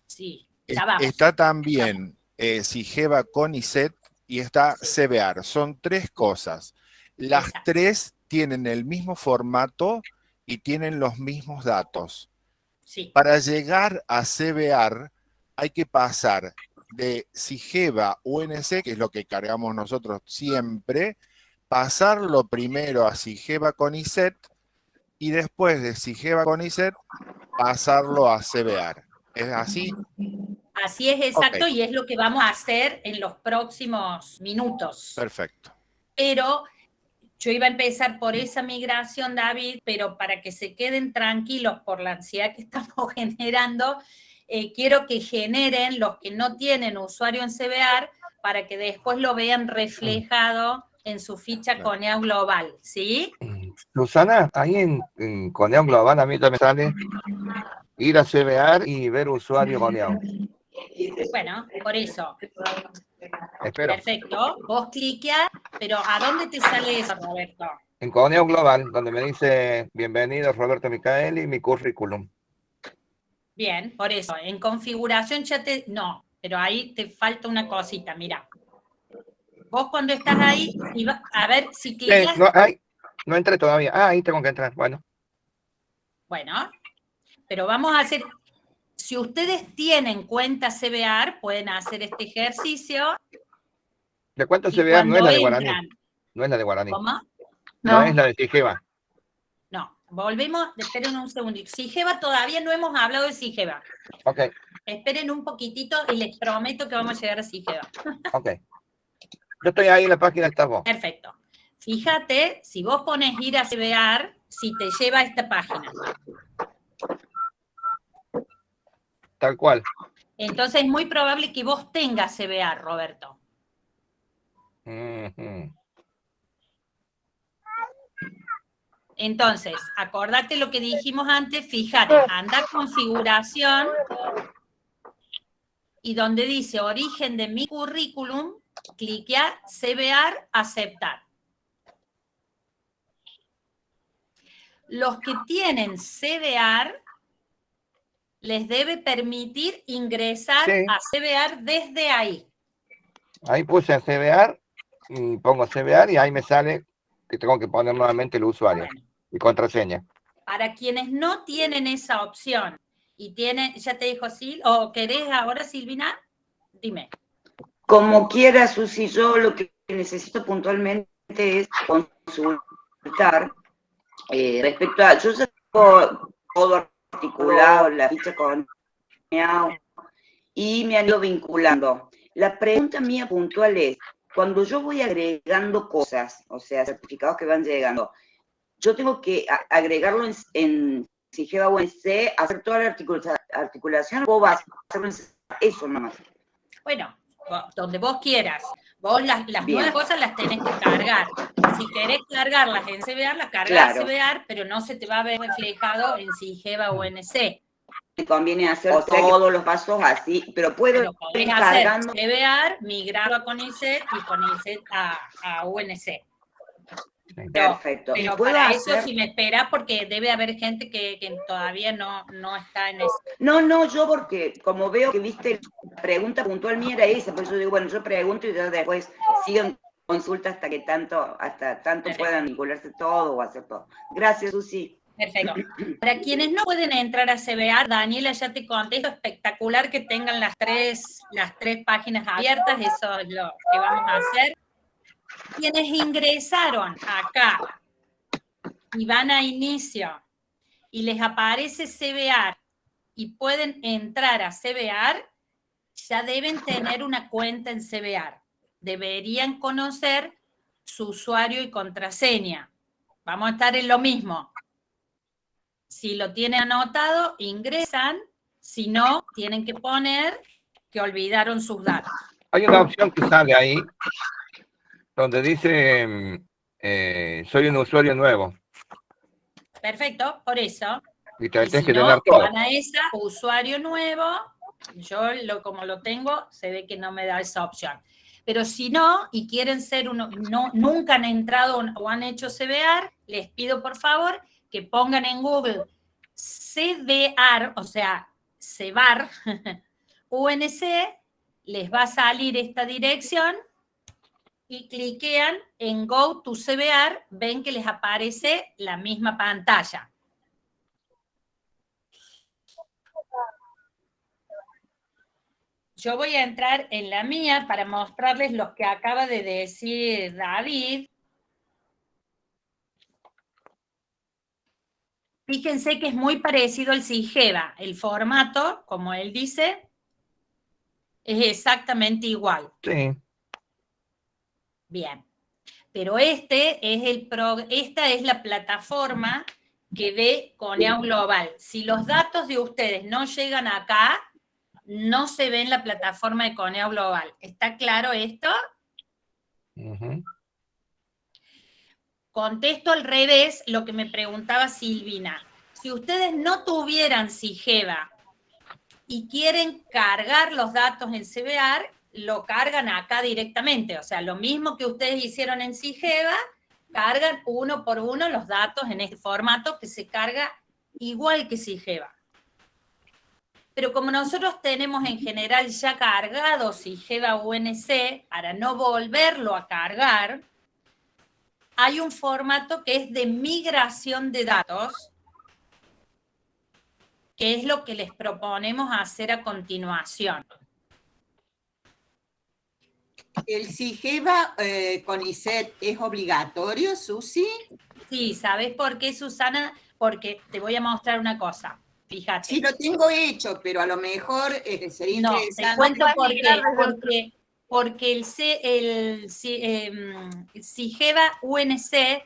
Sí, ya vamos. Está también eh, Sigeva con ISET y está CBR. Son tres cosas. Las tres tienen el mismo formato y tienen los mismos datos. Sí. Para llegar a CBR hay que pasar de Sigeva UNC, que es lo que cargamos nosotros siempre, pasarlo primero a Sigeva con ISET y después de Sigeva con ISET pasarlo a CBR. ¿Es así? Así es, exacto, y es lo que vamos a hacer en los próximos minutos. Perfecto. Pero yo iba a empezar por esa migración, David, pero para que se queden tranquilos por la ansiedad que (laughs) estamos generando, eh, quiero que generen los que no tienen usuario en CBR para que después lo vean reflejado en su ficha Coneo Global, ¿sí? Susana, ahí en, en Coneo Global a mí también sale ir a CBR y ver usuario Coneo. Bueno, por eso. Espero. Perfecto. Vos cliqueas, pero ¿a dónde te sale eso, Roberto? En Coneo Global, donde me dice bienvenido Roberto Micaeli, mi currículum. Bien, por eso. En configuración ya te... No, pero ahí te falta una cosita, mira. Vos cuando estás ahí, a ver si clicas... no, no entré todavía. Ah, ahí tengo que entrar, bueno. Bueno, pero vamos a hacer... Si ustedes tienen cuenta CBR, pueden hacer este ejercicio. ¿De cuánto CBR no es la de Guaraní? No es la de Guaraní. ¿Cómo? No, es la de Sigeva. No, volvemos, esperen un segundito. Sigeva todavía no hemos hablado de Sigeva. Ok. Esperen un poquitito y les prometo que vamos a llegar a Sigeva. (laughs) Ok. Yo estoy ahí en la página, está vos. Perfecto. Fíjate, si vos pones ir a CBR, si te lleva a esta página. Tal cual. Entonces es muy probable que vos tengas CBR, Roberto. Entonces, acordate lo que dijimos antes, fíjate, anda configuración y donde dice origen de mi currículum, cliquear CBR, aceptar. Los que tienen CBR les debe permitir ingresar a CBR desde ahí. Ahí puse CBR y pongo CBR y ahí me sale que tengo que poner nuevamente el usuario y contraseña. Para quienes no tienen esa opción y tienen, ya te dijo Sil, o querés ahora Silvina, dime. Como quiera, Susi, yo lo que necesito puntualmente es consultar eh, respecto a, yo ya tengo todo articulado, la ficha con y me han ido vinculando. La pregunta mía puntual es, cuando yo voy agregando cosas, o sea, certificados que van llegando, yo tengo que agregarlo en, en Sigeva o en C, hacer toda la articulación, o vas a hacerlo en eso nomás. Bueno, donde vos quieras. Vos las, las nuevas cosas las tenés que cargar. Si querés cargarlas en CBR, las cargas en CBR, pero no se te va a ver reflejado en Sigeva o en me conviene hacer todos los pasos así, pero puedo ir cargando. CBR, migrarlo a CONICET y CONICET a, a UNC. Perfecto. Pero para eso si me espera, porque debe haber gente que, que, todavía no, no está en eso. No, no, yo porque como veo que viste la pregunta puntual mía era esa, por eso digo, bueno, yo pregunto y después sigan consulta hasta que tanto, hasta tanto puedan vincularse todo o hacer todo. Gracias, Susi. Perfecto. (clears throat) Para quienes no pueden entrar a CBA, Daniela ya te contesto, espectacular que tengan las tres, las tres páginas abiertas, eso es lo que vamos a hacer. Quienes ingresaron acá y van a inicio y les aparece CBR y pueden entrar a CBR, ya deben tener una cuenta en CBR. Deberían conocer su usuario y contraseña. Vamos a estar en lo mismo. Si lo tienen anotado, ingresan. Si no, tienen que poner que olvidaron sus datos. Hay una opción que sale ahí, donde dice, eh, soy un usuario nuevo. Perfecto, por eso. Y te tienes que tener todo. Van a esa, usuario nuevo, yo lo, como lo tengo, se ve que no me da esa opción. Pero si no, y quieren ser uno, no, nunca han entrado o han hecho CBR, les pido por favor que pongan en Google CBR, o sea, CEBAR, UNC, (laughs) les va a salir esta dirección y cliquean en Go to CBR, ven que les aparece la misma pantalla. Yo voy a entrar en la mía para mostrarles lo que acaba de decir David. Fíjense que es muy parecido al CIGEVA. El formato, como él dice, es exactamente igual. Sí. Bien. Pero este es el esta es la plataforma que ve Coneo Global. Si los datos de ustedes no llegan acá, no se ve en la plataforma de Coneo Global. ¿Está claro esto? Contesto al revés lo que me preguntaba Silvina. Si ustedes no tuvieran SIGEVA y quieren cargar los datos en CBR, lo cargan acá directamente. O sea, lo mismo que ustedes hicieron en CIGEVA, cargan uno por uno los datos en este formato que se carga igual que CIGEVA. Pero como nosotros tenemos en general ya cargado CIGEVA UNC, para no volverlo a cargar, hay un formato que es de migración de datos, que es lo que les proponemos hacer a continuación. ¿El CIGEVA eh, con ISET es obligatorio, Susi? Sí, ¿sabes por qué, Susana? Porque te voy a mostrar una cosa. Fíjate. Sí, lo tengo hecho, pero a lo mejor eh, sería no, interesante. te cuento por qué. Porque, porque el, C, el, eh, CIGEVA UNC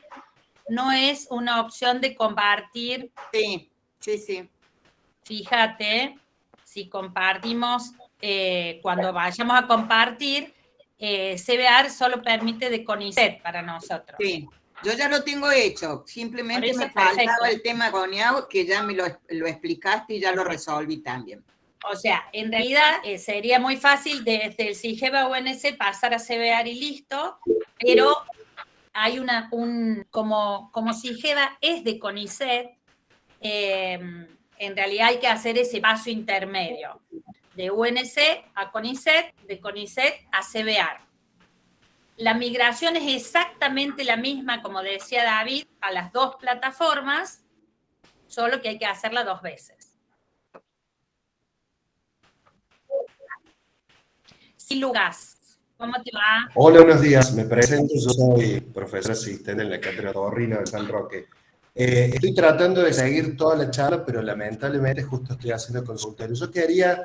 no es una opción de compartir. Sí, sí, sí. Fíjate, si compartimos, eh, cuando vayamos a compartir, eh, CBR solo permite de CONICET para nosotros. Sí, yo ya lo tengo hecho, simplemente me faltaba el tema GONIAO, que ya me lo, lo, explicaste y ya lo resolví también. O sea, en realidad eh, sería muy fácil desde el CIGEBA UNC pasar a CBR y listo, pero hay una, un, como, como CIGEBA es de CONICET, eh, en realidad hay que hacer ese paso intermedio, de UNC a CONICET, de CONICET a CBR. La migración es exactamente la misma, como decía David, a las dos plataformas, solo que hay que hacerla dos veces. Sí, Lucas, ¿cómo te va? Hola, buenos días. Me presento, yo soy profesor asistente en la Cátedra Torrino de San Roque. Eh, estoy tratando de seguir toda la charla, pero lamentablemente justo estoy haciendo consultorio. Yo quería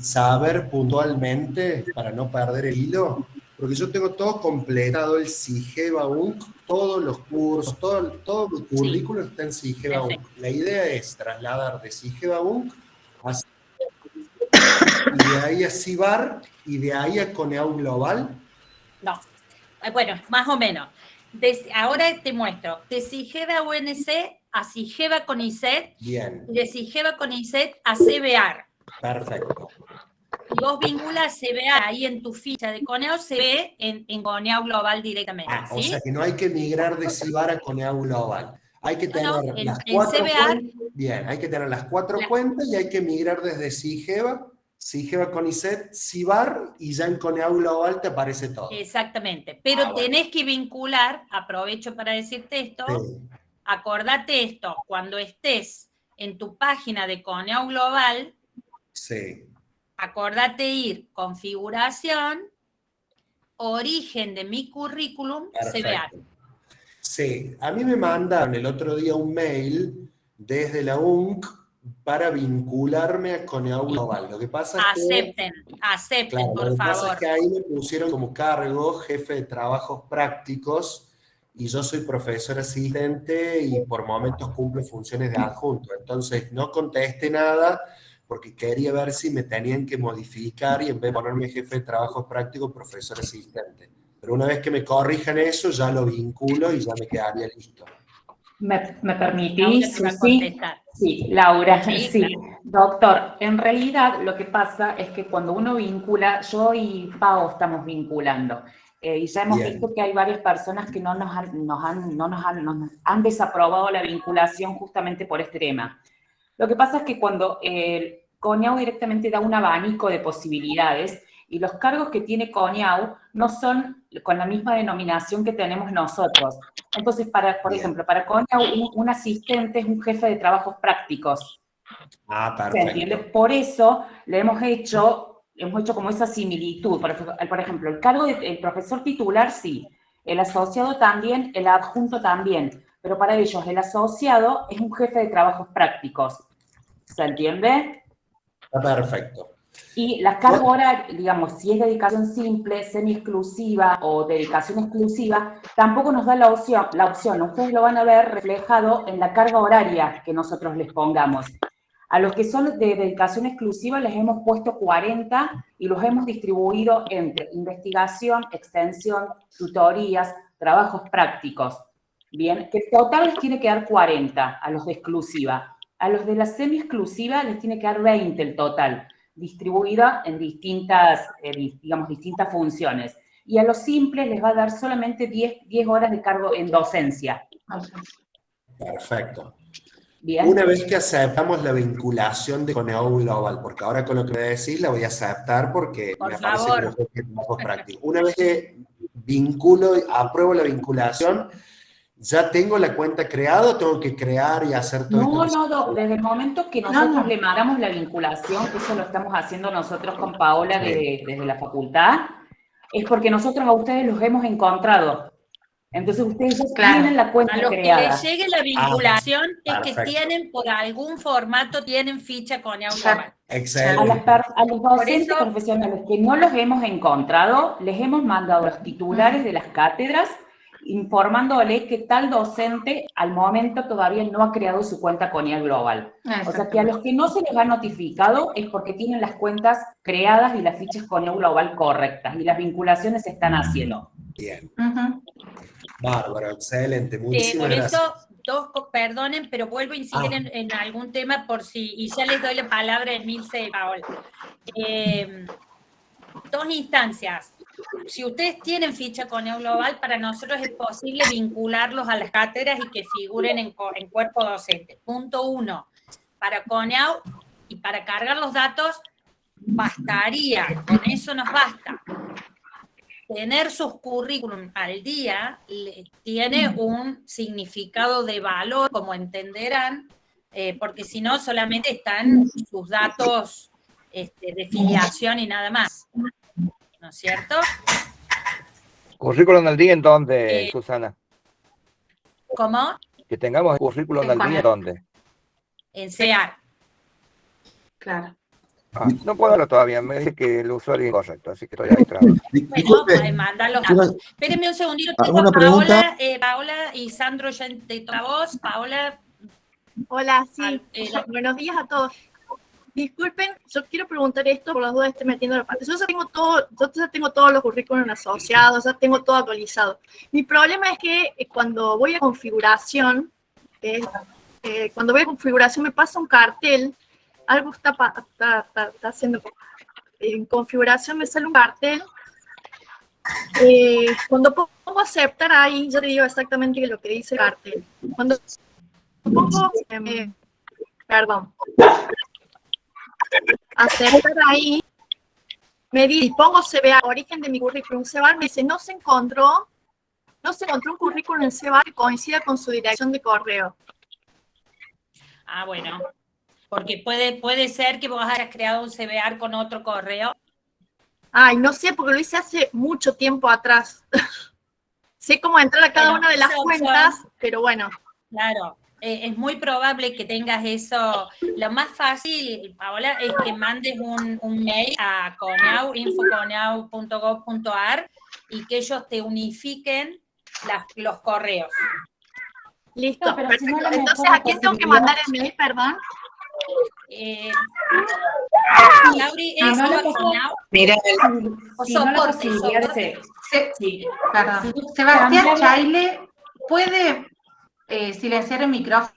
saber puntualmente, para no perder el hilo, porque yo tengo todo completado el CIGEVA UNC, todos los cursos, todo, todo el currículo está en CIGEVA UNC. La idea es trasladar de CIGEVA UNC a y de ahí a CIBAR y de ahí a CONEAU Global. No, bueno, más o menos ahora te muestro, de Sigeva UNC a Sigeva CONICET, Bien. de Sigeva CONICET a CBR. Perfecto. Y vos vinculas CBR ahí en tu ficha de Coneo, se ve en, en Coneo Global directamente. Ah, ¿sí? O sea que no hay que migrar de CIBAR a Coneo Global. Hay que tener No, no, en- las cuatro cuentas. Bien, hay que tener las cuatro cuentas y hay que migrar desde CIGEVA, CIGEVA CONICET, CIBAR y ya en Coneo Global te aparece todo. Exactamente. Pero Ah, bueno. tenés que vincular, aprovecho para decirte esto, Sí. acordate esto, cuando estés en tu página de Coneo Global, Sí. acordate ir configuración, origen de mi currículum. Perfecto. Sí, a mí me mandaron el otro día un mail desde la UNC para vincularme a Coneo Global. Lo que pasa es que... Acepten, acepten, Claro, por lo que pasa favor. es que ahí me pusieron como cargo jefe de trabajos prácticos y yo soy profesor asistente y por momentos cumplo funciones de adjunto. Entonces no contesté nada porque quería ver si me tenían que modificar y en vez de ponerme jefe de trabajos prácticos, profesor asistente. Pero una vez que me corrijan eso, ya lo vinculo y ya me quedaría listo. ¿Me, me Laura permitís, te va a Susi? contestar. Sí, Laura, Sí, sí. Doctor, en realidad lo que pasa es que cuando uno vincula, yo y Pau estamos vinculando, eh, y ya hemos Bien. visto que hay varias personas que no nos han, nos han- no nos han, nos han desaprobado la vinculación justamente por este tema. Lo que pasa es que cuando el CONIAU directamente da un abanico de posibilidades y los cargos que tiene CONIAU no son con la misma denominación que tenemos nosotros. Entonces, para, por ejemplo, para CONIAU, un, un asistente es un jefe de trabajos prácticos. Ah, ¿Se entiende? perfecto. Por eso le hemos hecho, hemos hecho como esa similitud. Por ejemplo, el cargo del profesor titular, sí. El asociado también, el adjunto también. Pero para ellos, el asociado es un jefe de trabajos prácticos. ¿Se entiende? Perfecto. Y la carga horaria, digamos, si es dedicación simple, semi-exclusiva o dedicación exclusiva, tampoco nos da la opción, la opción. Ustedes lo van a ver reflejado en la carga horaria que nosotros les pongamos. A los que son de dedicación exclusiva les hemos puesto 40 y los hemos distribuido entre investigación, extensión, tutorías, trabajos prácticos. Bien, que total les tiene que dar 40 a los de exclusiva. A los de la semi-exclusiva les tiene que dar 20 el total, distribuida en distintas, eh, digamos, distintas funciones. Y a los simples les va a dar solamente 10, 10 horas de cargo en docencia. Perfecto. Una vez que aceptamos la vinculación de Coneo Global, porque ahora con lo que me decís la voy a aceptar porque me parece que es práctico. Una vez que vinculo, apruebo la vinculación, ¿ya tengo la cuenta creada o tengo que crear y hacer todo no, No, no, desde el momento que nosotros le mandamos la vinculación, que eso lo estamos haciendo nosotros con Paola desde la facultad, es porque nosotros a ustedes los hemos encontrado. Entonces ustedes ya tienen la cuenta a los creada. que les llegue la ah, vinculación es que tienen, por algún formato, tienen ficha con Global. Excelente. A, los docentes profesionales que no los hemos encontrado, les hemos mandado los titulares de las cátedras informándole que tal docente al momento todavía no ha creado su cuenta con IA Global. O sea que a los que no se les ha notificado es porque tienen las cuentas creadas y las fichas con IA Global correctas y las vinculaciones se están haciendo. Bien. Bárbaro, excelente, muchísimas por eso, dos, perdonen, pero vuelvo a incidir ah. en, algún tema por si, y ya les doy la palabra a Emilce y Paola. Eh, dos instancias. Si ustedes tienen ficha con Global, para nosotros es posible vincularlos a las cátedras y que figuren en, en cuerpo docente. Punto uno, para CONEAU y para cargar los datos, bastaría, con eso nos basta tener sus currículum al día tiene un significado de valor, como entenderán, eh, porque si no solamente están sus datos este, de filiación y nada más. ¿No es cierto? ¿Currículum al día en dónde, eh, Susana? ¿Cómo? Que tengamos el currículum al día en dónde. En CEAR. Claro. Ah, no puedo hablar todavía, me dice que el usuario es incorrecto, así que estoy ahí trabajando. Bueno, pues mandalo. Espérenme un segundito, tengo a Paola, eh, Paola y Sandro ya de otra voz. Paola. Hola, sí. Eh, buenos días a todos. Disculpen, yo quiero preguntar esto por las dudas estoy metiendo la parte. Yo ya tengo todo, yo ya tengo todos los currículos asociados, ya tengo todo actualizado. Mi problema es que eh, cuando voy a configuración, cuando voy a configuración me pasa un cartel algo está, está, haciendo. En configuración me sale un cartel. Eh, cuando pongo aceptar ahí, yo te digo exactamente lo que dice el cartel. Cuando pongo, eh, perdón, aceptar ahí, me dice, pongo CBA, origen de mi currículum, CBA, me dice, no se encontró, no se encontró un currículum en CBA que coincida con su dirección de correo. Ah, bueno. Porque puede, puede ser que vos hayas creado un CBR con otro correo. Ay, no sé, porque lo hice hace mucho tiempo atrás. (laughs) sé cómo entrar a cada una de las cuentas, pero bueno. Claro, eh, es muy probable que tengas eso. Lo más fácil, Paola, es que mandes un, mail a conau, infoconau.gov.ar y que ellos te unifiquen los correos. Listo, perfecto. Entonces, ¿a quién tengo que mandar el mail, perdón? Eh, Lauri es Mira, Sebastián Chaile, ¿puede eh, silenciar el micrófono?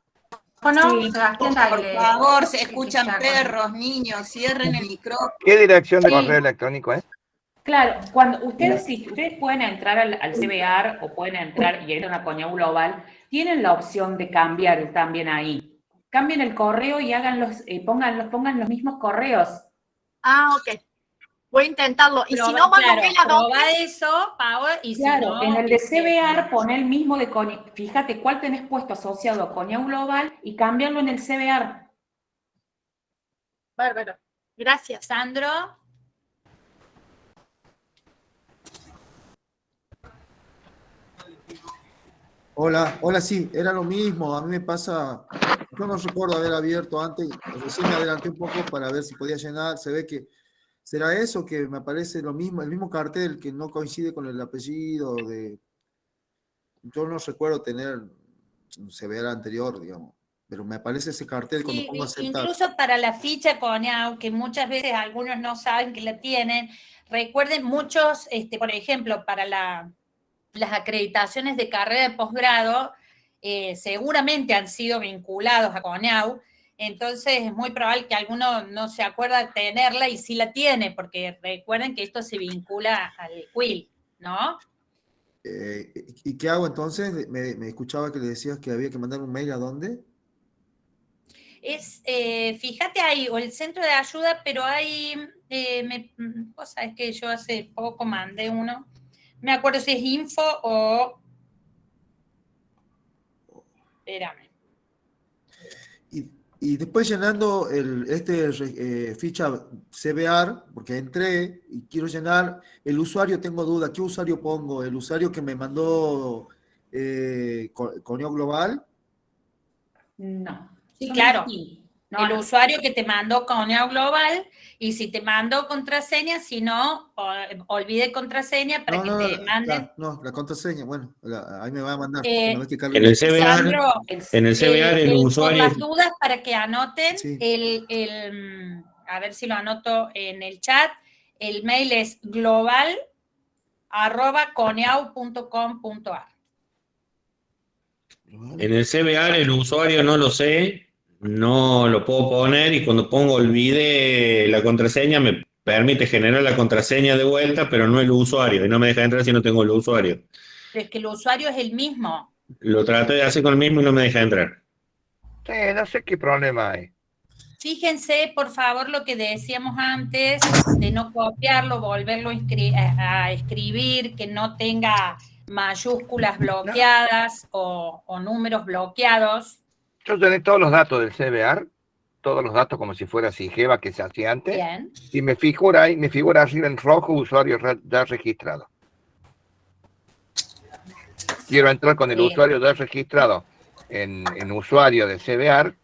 Sebastián Por favor, se escuchan perros, niños, cierren el micrófono. ¿Qué dirección de correo electrónico es? Claro, cuando ustedes, si ustedes pueden entrar al, al CBR o pueden entrar y ir a una coña global, tienen la opción de cambiar también ahí cambien el correo y hagan los, eh, pongan, pongan los mismos correos. Ah, ok. Voy a intentarlo. Y si no, mando claro, a eso, Paola, y claro, si en el de CBR pon el mismo de Coña. Fíjate cuál tenés puesto asociado a Coña Global y cámbialo en el CBR. Bárbaro. Gracias. Sandro. Hola, hola, sí, era lo mismo. A mí me pasa, yo no recuerdo haber abierto antes, recién me adelanté un poco para ver si podía llenar. Se ve que será eso que me aparece lo mismo, el mismo cartel que no coincide con el apellido de. Yo no recuerdo tener se ve el anterior, digamos, pero me aparece ese cartel cuando pongo aceptar. Incluso para la ficha CONEAU, que muchas veces algunos no saben que la tienen, recuerden muchos, este, por ejemplo, para la las acreditaciones de carrera de posgrado eh, seguramente han sido vinculados a CONEAU Entonces es muy probable que alguno no se acuerda de tenerla y sí la tiene, porque recuerden que esto se vincula al quill, ¿no? Eh, ¿Y qué hago entonces? Me, escuchaba que le decías que había que mandar un mail a dónde. Es, eh, fíjate ahí, o el centro de ayuda, pero hay, eh, me, vos sabés que yo hace poco mandé uno, me acuerdo si es info o... Espérame. Y después llenando el, este eh, ficha CBR, porque entré y quiero llenar el usuario, tengo duda, ¿qué usuario pongo? ¿El usuario que me mandó eh, Coneo Global? No. Sí, claro el usuario que te mandó Coneo Global y si te mandó contraseña, si no, olvide contraseña para que te manden. no, la contraseña, bueno, ahí me va a mandar. Eh, en el CBR, en el CBR el, usuario. Por las dudas para que anoten el, el, a ver si lo anoto en el chat, el mail es global arroba coneau.com.ar. En el CBR el usuario no lo sé, no lo puedo poner y cuando pongo olvide la contraseña me permite generar la contraseña de vuelta, pero no el usuario y no me deja entrar si no tengo el usuario. es que el usuario es el mismo. Lo trato de hacer con el mismo y no me deja entrar. Sí, no sé qué problema hay. Fíjense, por favor, lo que decíamos antes, de no copiarlo, volverlo a escribir, que no tenga mayúsculas bloqueadas o, o números bloqueados. Yo tenía todos los datos del CBR, todos los datos como si fuera SIGEVA que se hacía antes. Y me figura ahí, me figura arriba en rojo usuario ya registrado. Quiero entrar con el usuario ya registrado en, usuario de CBR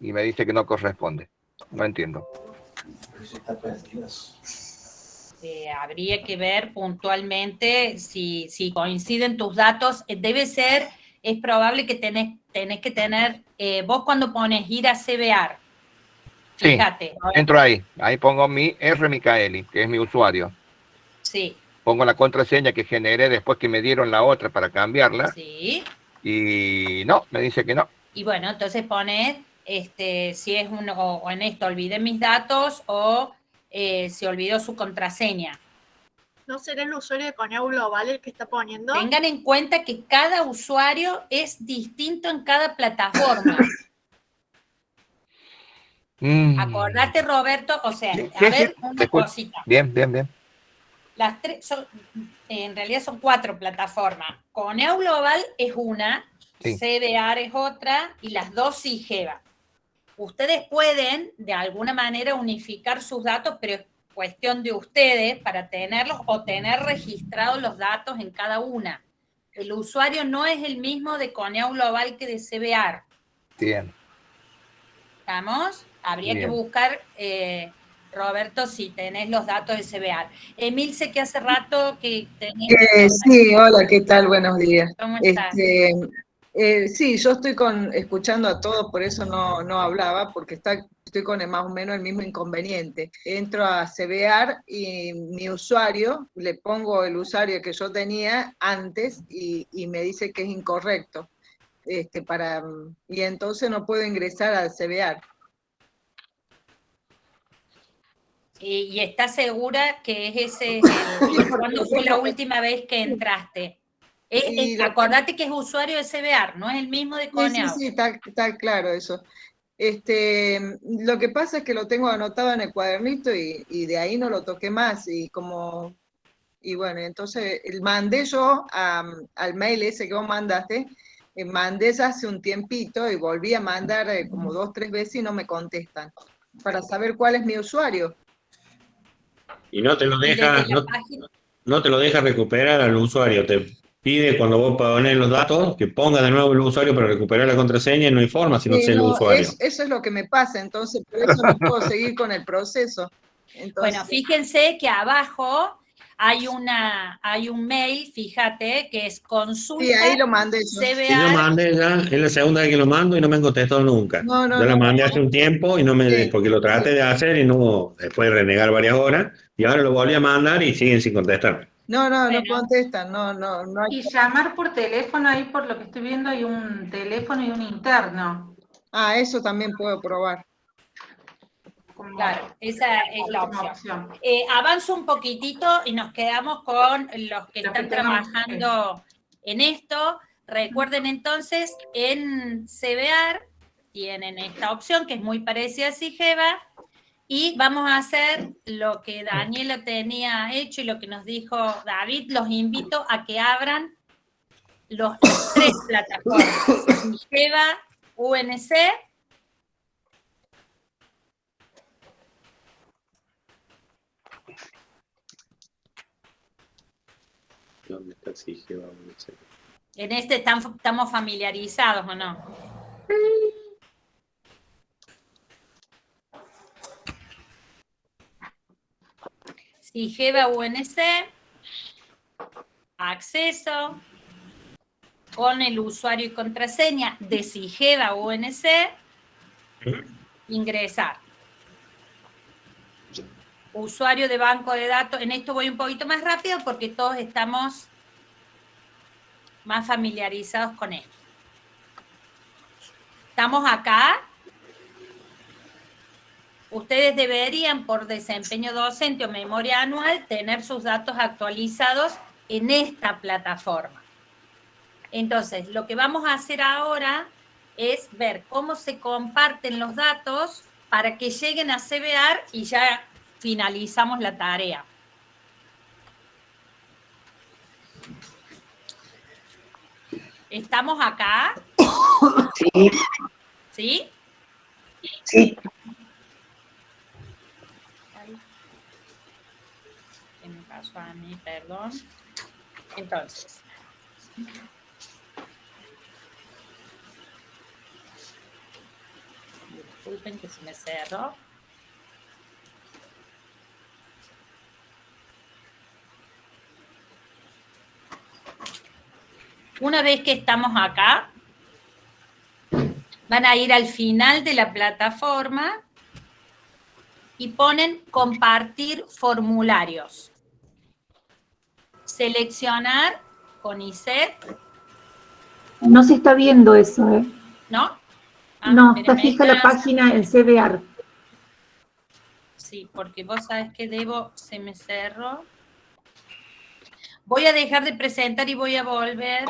y me dice que no corresponde. No entiendo. Eh, habría que ver puntualmente si, si coinciden tus datos. Debe ser, es probable que tenés tenés que tener, eh, vos cuando pones ir a CBR, fíjate. entro ahí, ahí pongo mi R Micaeli, que es mi usuario. Sí. Pongo la contraseña que generé después que me dieron la otra para cambiarla. Sí. Y no, me dice que no. Y bueno, entonces pones, este, si es uno, o en esto olvidé mis datos o eh, se olvidó su contraseña. ¿No será el usuario de Coneo Global el que está poniendo? Tengan en cuenta que cada usuario es distinto en cada plataforma. Mm. Acordate, Roberto, o sea, a ver una cosita. Bien, bien, bien. Las tres son, en realidad son cuatro plataformas. Coneo Global es una, CDR es otra y las dos SIGEVA. Ustedes pueden, de alguna manera, unificar sus datos, pero cuestión de ustedes para tenerlos o tener registrados los datos en cada una. El usuario no es el mismo de Coneo Global que de CBR. Bien. ¿Estamos? Habría que buscar, eh, Roberto, si tenés los datos de CBR. Emil, sé que hace rato que tenés... Eh, sí, hola, ¿qué tal? Buenos días. ¿Cómo estás? Este, eh, sí, yo estoy con, escuchando a todos, por eso no, no hablaba, porque está estoy con más o menos el mismo inconveniente. Entro a CBR y mi usuario, le pongo el usuario que yo tenía antes y, me dice que es incorrecto. Este, para, y entonces no puedo ingresar al CBR. ¿Y, estás segura que es ese, (laughs) cuándo fue la última vez que entraste? Acordate que es usuario de CBR, no es el mismo de Coneau. Sí, sí, está, está, claro eso. Este, lo que pasa es que lo tengo anotado en el cuadernito y, de ahí no lo toqué más y como, y bueno, entonces mandé yo al mail ese que vos mandaste, eh, mandé ya hace un tiempito y volví a mandar eh, como dos, tres veces y no me contestan, para saber cuál es mi usuario. Y no te lo deja, no, no, te lo deja recuperar al usuario, te pide cuando vos pones los datos que ponga de nuevo el usuario para recuperar la contraseña y no hay forma si no sé el usuario. eso es lo que me pasa, entonces por eso no puedo (laughs) seguir con el proceso. Bueno, fíjense que abajo hay una hay un mail, fíjate, que es consulta. Sí, ahí lo mandé. Yo. lo mandé ya, es la segunda vez que lo mando y no me han contestado nunca. No, no, yo lo mandé hace un tiempo y no me, porque lo traté de hacer y no, después de renegar varias horas, y ahora lo volví a mandar y siguen sin contestarme. No, no, no contestan, no, no, no Y llamar por teléfono, ahí por lo que estoy viendo hay un teléfono y un interno. Ah, eso también puedo probar. Claro, esa es la opción. Eh, avanzo un poquitito y nos quedamos con los que están trabajando en esto. Recuerden entonces, en CBR tienen esta opción que es muy parecida a Sigeva y vamos a hacer lo que Daniela tenía hecho y lo que nos dijo David. Los invito a que abran los, tres (coughs) plataformas, Sigeva, UNC ¿Dónde está Sigeva? En este estamos familiarizados, ¿o no? Sigeva UNC, acceso, con el usuario y contraseña de Sigeva UNC, ingresar. Usuario de banco de datos, en esto voy un poquito más rápido porque todos estamos más familiarizados con esto. Estamos acá. Ustedes deberían, por desempeño docente o memoria anual, tener sus datos actualizados en esta plataforma. Entonces, lo que vamos a hacer ahora es ver cómo se comparten los datos para que lleguen a CBR y ya finalizamos la tarea. ¿Estamos acá? (coughs) Sí. ¿Sí? Sí. ¿Qué me pasó a mí? Perdón. Entonces. Disculpen que se me cerró. Una vez que estamos acá, van a ir al final de la plataforma y ponen compartir formularios. Seleccionar con ISET. No se está viendo eso, ¿eh? ¿No? Ah, no, está fija la página en CBR. Sí, porque vos sabes que debo, se me cerró. Voy a dejar de presentar y voy a volver.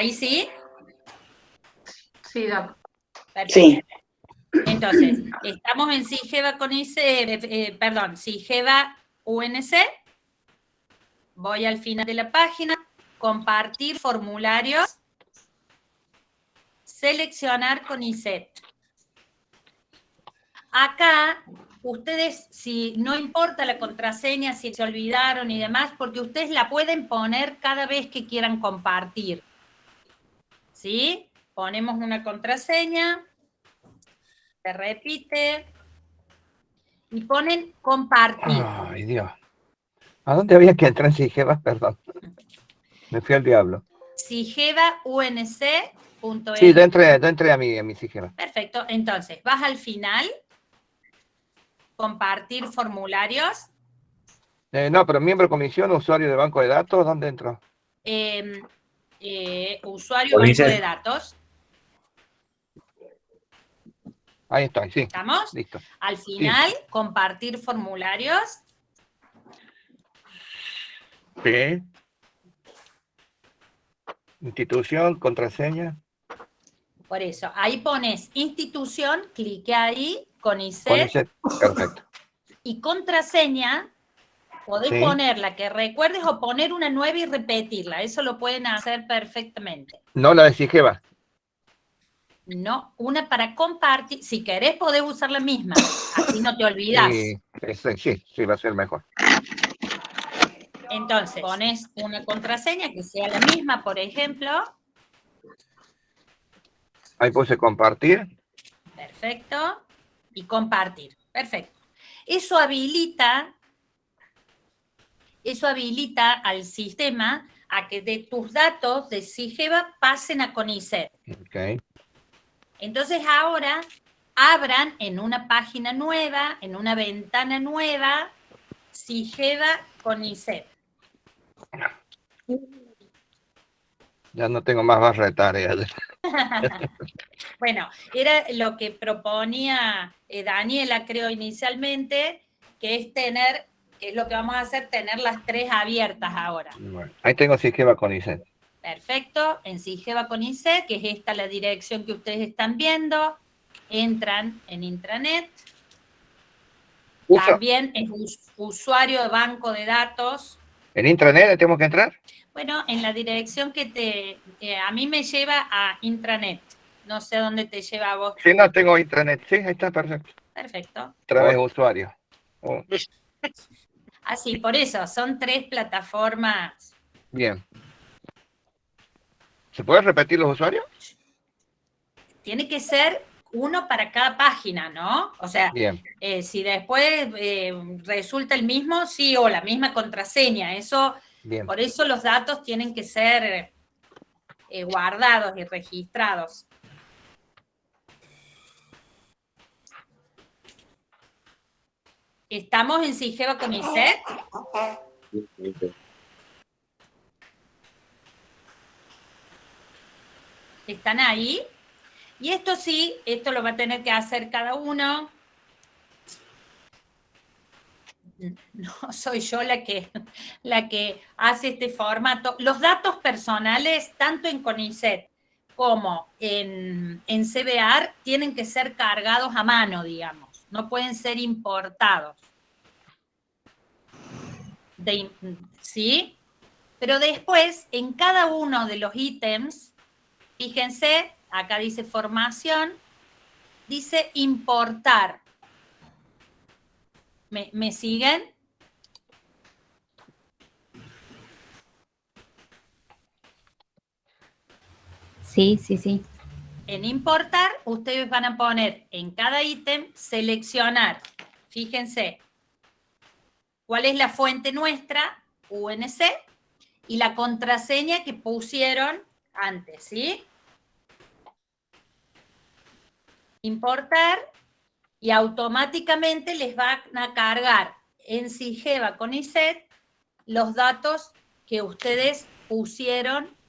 ¿Ahí sí? Sí, Doc. Sí. Entonces, estamos en SIGEVA con IC, eh, eh, perdón, SIGEVA UNC. Voy al final de la página, compartir formularios, seleccionar con ISET. Acá, ustedes, si no importa la contraseña, si se olvidaron y demás, porque ustedes la pueden poner cada vez que quieran compartir. ¿Sí? Ponemos una contraseña, se repite, y ponen compartir. Ay, Dios. ¿A dónde había que entrar en Sigeva? Perdón. Me fui al diablo. Sigeva UNC. Sí, yo entré, a mi, a mi Sigeva. Perfecto. Entonces, vas al final, compartir formularios. Eh, no, pero miembro de comisión, usuario de banco de datos, ¿dónde entro? Eh, eh, usuario banco de datos. Ahí está, sí. ¿Estamos? Listo. Al final, compartir formularios. Sí. Institución, contraseña. Por eso, ahí pones institución, clique ahí, con ICET. Perfecto. Y contraseña, Podés poner la que recuerdes o poner una nueva y repetirla. Eso lo pueden hacer perfectamente. No la de Sigeva. No, una para compartir. Si querés, podés usar la misma. Así no te olvidas. Sí, sí, va a ser mejor. Entonces, pones una contraseña que sea la misma, por ejemplo. Ahí puse compartir. Perfecto. Y compartir. Perfecto. Eso habilita eso habilita al sistema a que de tus datos de SIGEVA pasen a CONICET. Entonces ahora abran en una página nueva, en una ventana nueva, Sigeva con ISEP. Ya no tengo más barra de tareas. (laughs) bueno, era lo que proponía eh, Daniela, creo, inicialmente, que es tener, que es lo que vamos a hacer, tener las tres abiertas ahora. ahí tengo Sigeva con ISEP. Perfecto, en Sigeva con ISEP, que es esta la dirección que ustedes están viendo, entran en intranet. También es usuario de banco de datos. ¿En intranet tenemos que entrar? Bueno, en la dirección que te, eh, a mí me lleva a intranet. No sé dónde te lleva a vos. Sí, no tengo intranet. Sí, ahí está, perfecto. Perfecto. Otra vez usuario. Así, por eso, son tres plataformas. Bien. ¿Se puede repetir los usuarios? Tiene que ser uno para cada página, ¿no? O sea, eh, si después eh, resulta el mismo, sí, o la misma contraseña, eso, por eso los datos tienen que ser eh, guardados y registrados. ¿Estamos en Sigeva con ISET? ¿Están ahí? Y esto sí, esto lo va a tener que hacer cada uno. No soy yo la que, la que hace este formato. Los datos personales, tanto en CONICET como en, en CBR, tienen que ser cargados a mano, digamos. No pueden ser importados. ¿Sí? Pero después, en cada uno de los ítems, fíjense, acá dice formación, dice importar. ¿Me, siguen? Sí, sí, sí. En importar, ustedes van a poner en cada ítem, seleccionar. Fíjense, cuál es la fuente nuestra, UNC, y la contraseña que pusieron antes, ¿sí? importar y automáticamente les van a cargar en Sigeva con ISET los datos que ustedes pusieron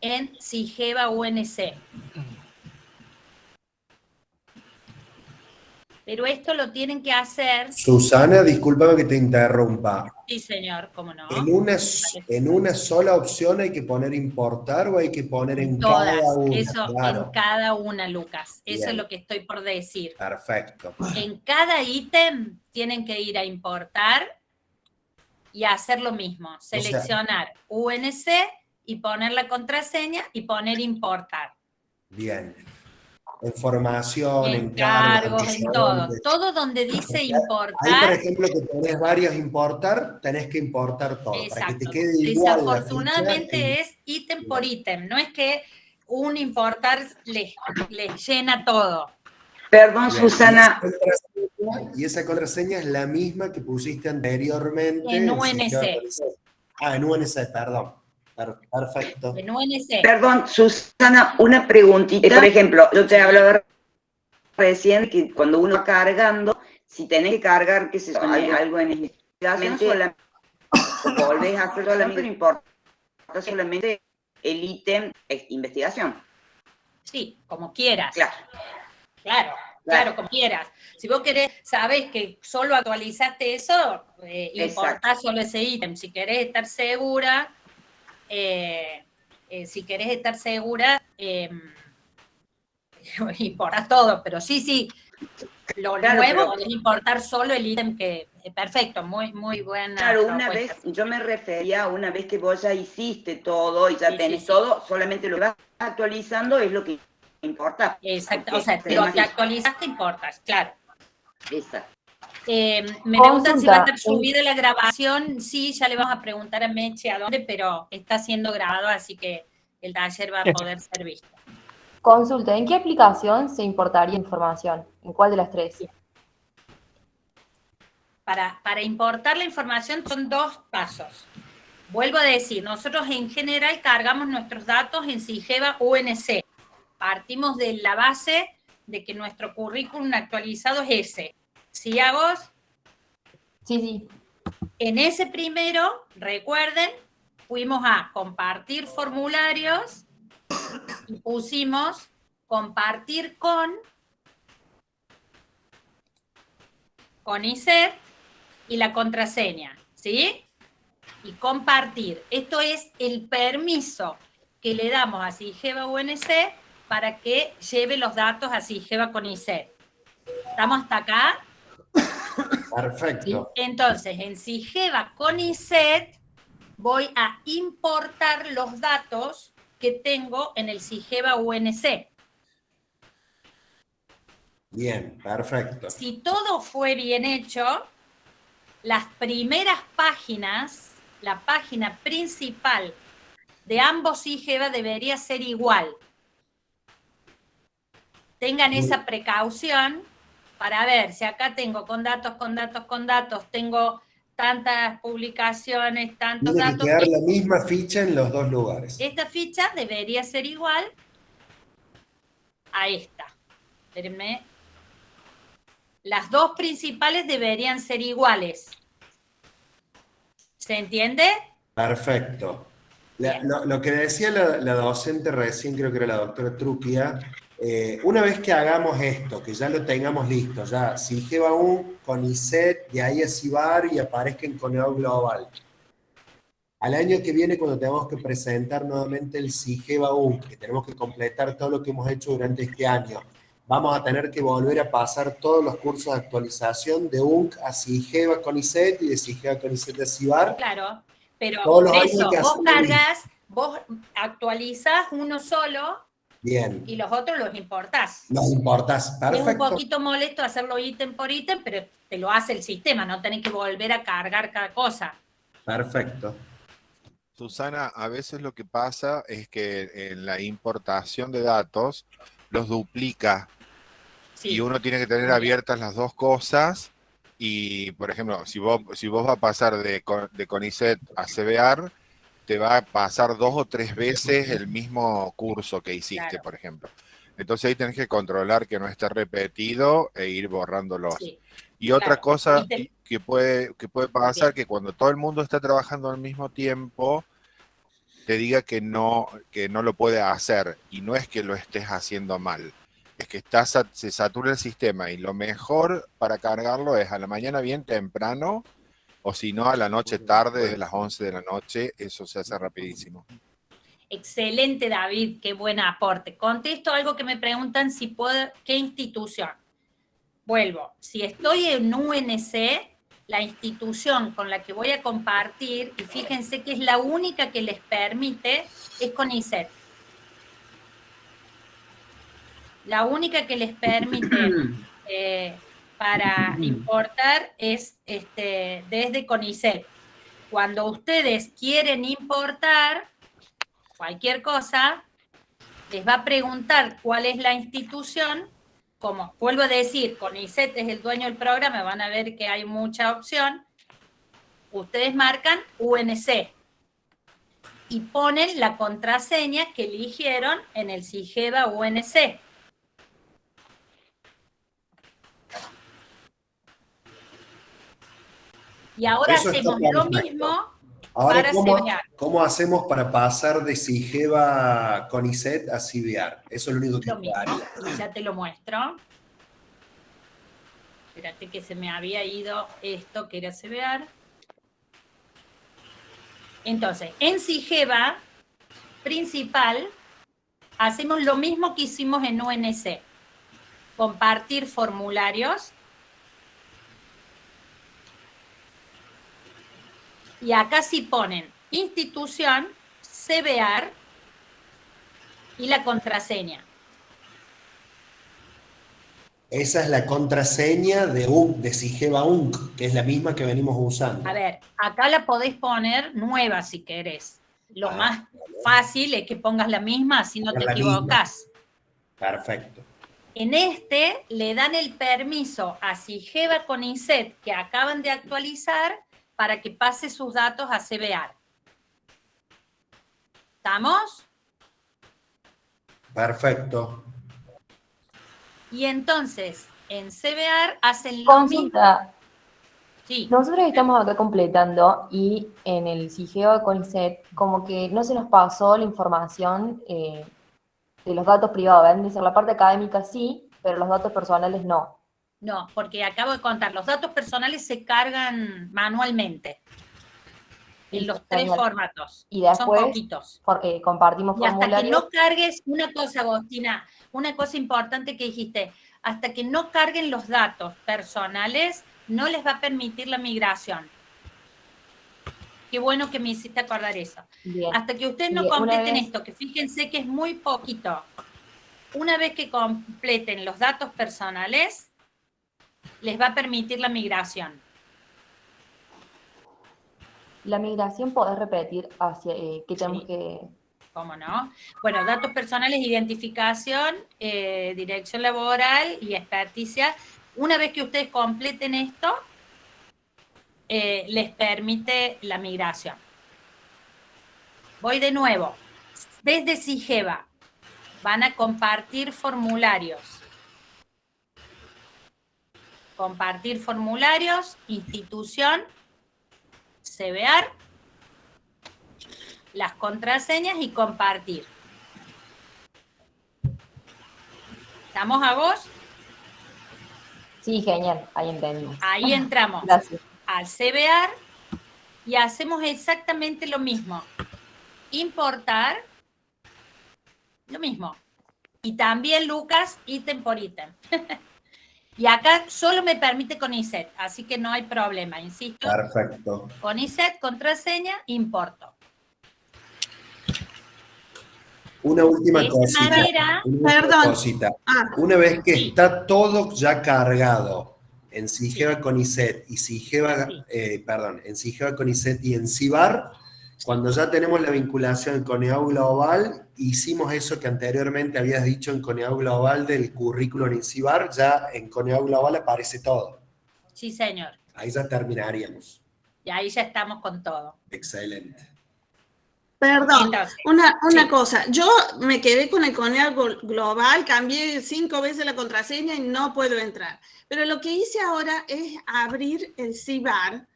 en Sigeva UNC. Pero esto lo tienen que hacer... Susana, discúlpame que te interrumpa. Sí, señor, cómo no. ¿En una, en una sola opción hay que poner importar o hay que poner en cada una? Eso, en cada una, Lucas. Eso es lo que estoy por decir. Perfecto. En cada ítem tienen que ir a importar y hacer lo mismo. Seleccionar UNC y poner la contraseña y poner importar. Bien en formación, en, cargos, en todo. Todo donde dice importar. Ahí, por ejemplo, que tenés varios importar, tenés que importar todo. Para que te quede igual Desafortunadamente es ítem por ítem, no es que un importar les, llena todo. Perdón, Susana. Y esa contraseña es la misma que pusiste anteriormente. En UNC. Ah, en UNC, perdón. Perfecto. Perdón, Susana, una preguntita. Por ejemplo, yo te hablaba recién que cuando uno va cargando, si tenés que cargar, que se algo, algo en investigación, solamente, volvés a hacer solamente, no importa, solamente el ítem es investigación. Sí, como quieras. Claro. Claro. Claro, como quieras. Si vos querés, sabes que solo actualizaste eso, eh, importás solo ese ítem. Si querés estar segura, eh, eh, si querés estar segura, (laughs) eh, importa todo, pero sí, sí, lo nuevo es importar solo el ítem que, eh, perfecto, muy, muy buena. Claro, una vez, yo me refería, una vez que vos ya hiciste todo y ya tenés todo, solamente lo vas actualizando, es lo que importa. Exacto, o sea, lo que actualizaste importas, claro. Exacto. Eh, me preguntan si va a estar subida la grabación. Sí, ya le vamos a preguntar a Meche a dónde, pero está siendo grabado, así que el taller va a poder ser visto. Consulta, ¿en qué aplicación se importaría información? ¿En cuál de las tres? Para, para importar la información son dos pasos. Vuelvo a decir, nosotros en general cargamos nuestros datos en Sigeva UNC. Partimos de la base de que nuestro currículum actualizado es ese. ¿Sí, Agos? Sí, sí. En ese primero, recuerden, fuimos a compartir formularios y pusimos compartir con con ISET y la contraseña, ¿sí? Y compartir. Esto es el permiso que le damos a SIGEVA UNC para que lleve los datos a SIGEVA con ISET. ¿Estamos hasta acá? Perfecto. Entonces, en SIGEVA con ISET voy a importar los datos que tengo en el SIGEVA UNC. Bien, perfecto. Si todo fue bien hecho, las primeras páginas, la página principal de ambos IGEVA debería ser igual. Tengan esa precaución para ver si acá tengo con datos, con datos, con datos, tengo tantas publicaciones, tantos Tiene datos. que quedar la misma ficha en los dos lugares. Esta ficha debería ser igual a esta. Espérenme. Las dos principales deberían ser iguales. ¿Se entiende? Perfecto. La- lo, lo que decía la, la docente recién, creo que era la doctora Truquia, eh, una vez que hagamos esto, que ya lo tengamos listo, ya SIGEVA 1 con ISET, de ahí a CIBAR y aparezca en Coneo Global. Al año que viene, cuando tengamos que presentar nuevamente el SIGEVA 1, que tenemos que completar todo lo que hemos hecho durante este año, vamos a tener que volver a pasar todos los cursos de actualización de UNC a SIGEVA con ISET y de SIGEVA con ISET a CIBAR. Claro, pero Todos los por años eso que vos cargas, vos actualizás uno solo Bien, y los otros los importás. nos importas. Es un Perfecto. poquito molesto hacerlo ítem por ítem, pero te lo hace el sistema, no tenés que volver a cargar cada cosa. Perfecto. Susana, a veces lo que pasa es que en la importación de datos los duplica y uno tiene que tener abiertas las dos cosas y, por ejemplo, si vos, si vos vas a pasar de, de CONICET a CBR, te va a pasar dos o tres veces el mismo curso que hiciste, por ejemplo. Entonces ahí tenés que controlar que no esté repetido e ir borrándolos. Y otra cosa Y te- que puede, que puede pasar, que cuando todo el mundo está trabajando al mismo tiempo, te diga que no, que no lo puede hacer. Y no es que lo estés haciendo mal. Es que está, se satura el sistema y lo mejor para cargarlo es a la mañana bien temprano o si no a la noche tarde, desde las 11 de la noche, eso se hace rapidísimo. Excelente, David, qué buen aporte. Contesto algo que me preguntan si puedo, ¿qué institución? Vuelvo, si estoy en UNC, la institución con la que voy a compartir, y fíjense que es la única que les permite, es CONICET. La única que les permite (clears throat) eh, para importar es este, desde CONICET. Cuando ustedes quieren importar cualquier cosa, les va a preguntar cuál es la institución. Como vuelvo a decir, CONICET es el dueño del programa, van a ver que hay mucha opción. Ustedes marcan UNC y ponen la contraseña que eligieron en el SIGEVA UNC. Y ahora Eso hacemos lo mismo Ahora, para ¿cómo, CBR. cómo hacemos para pasar de SIGEVA con ISET a CBR? Eso es lo único que Lo mismo, ya te lo muestro. Espérate que se me había ido esto que era CBR. Entonces, en SIGEVA principal, hacemos lo mismo que hicimos en UNC. Compartir formularios. Y acá sí ponen institución, CBR y la contraseña. Esa es la contraseña de, UNC, de SIGEVA UNC, que es la misma que venimos usando. A ver, acá la podés poner nueva si querés. Lo más fácil es que pongas la misma, así no te misma. equivocas. Perfecto. En este le dan el permiso a Sigeva con INSET que acaban de actualizar para que pase sus datos a CBR. ¿Estamos? Perfecto. Y entonces, en CBR hacen lo Consulta. Sí. Nosotros estamos acá completando y en el CIGEO con ISET como que no se nos pasó la información eh, de los datos privados. Deben decir, la parte académica sí, pero los datos personales no. No, porque acabo de contar, los datos personales se cargan manualmente. En los tres Genial. formatos. Y después, Son poquitos. porque compartimos Y hasta que no cargues, una cosa, Agostina, una cosa importante que dijiste, hasta que no carguen los datos personales, no les va a permitir la migración. Qué bueno que me hiciste acordar eso. Bien. Hasta que ustedes no Bien, completen vez- esto, que fíjense que es muy poquito. Una vez que completen los datos personales, les va a permitir la migración. La migración, ¿podés repetir hacia eh, qué tenemos que...? ¿Cómo no? Bueno, datos personales, identificación, eh, dirección laboral y experticia. Una vez que ustedes completen esto, eh, les permite la migración. Voy de nuevo. Desde SIGEVA van a compartir formularios. Compartir formularios, institución, CBR, las contraseñas y compartir. ¿Estamos a vos? Sí, genial, ahí entendimos. Ahí entramos Gracias. al CBR y hacemos exactamente lo mismo. Importar, lo mismo. Y también, Lucas, ítem por ítem. (laughs) y acá solo me permite con ISET, así que no hay problema, insisto. Perfecto. Con ISET, contraseña, importo. Una última cosita. manera- una Perdón. cosita. Una vez que está todo ya cargado en Sigeva con ISET y Sigeva, eh, perdón, en Sigeva con ISET y en CIBAR, cuando ya tenemos la vinculación con EAU Global, hicimos eso que anteriormente habías dicho en Coneau Global del currículum en CIBAR, ya en Coneau Global aparece todo. Sí, señor. Ahí ya terminaríamos. Y ahí ya estamos con todo. Excelente. Perdón, Entonces, una, una sí. cosa. Yo me quedé con el Conea Gol- Global, cambié cinco veces la contraseña y no puedo entrar. Pero lo que hice ahora es abrir el CIBAR.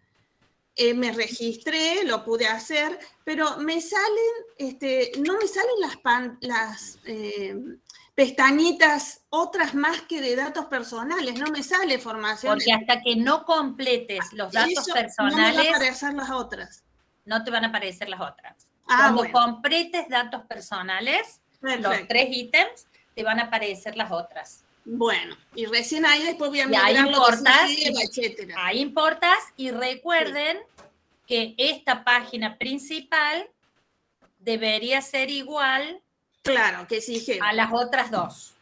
Eh, me registré, lo pude hacer, pero me salen, este, no me salen las, pan- las eh, pestañitas otras más que de datos personales, no me sale formación. Porque hasta que no completes los datos Eso, No me personales, va a aparecer las otras. no te van a aparecer las otras. Ah, Cuando bueno. completes datos personales, los tres ítems, te van a aparecer las otras. Bueno, y recién ahí después voy a se importas, etcétera. ahí importas y recuerden que esta página principal debería ser igual claro, que sí, a las otras dos.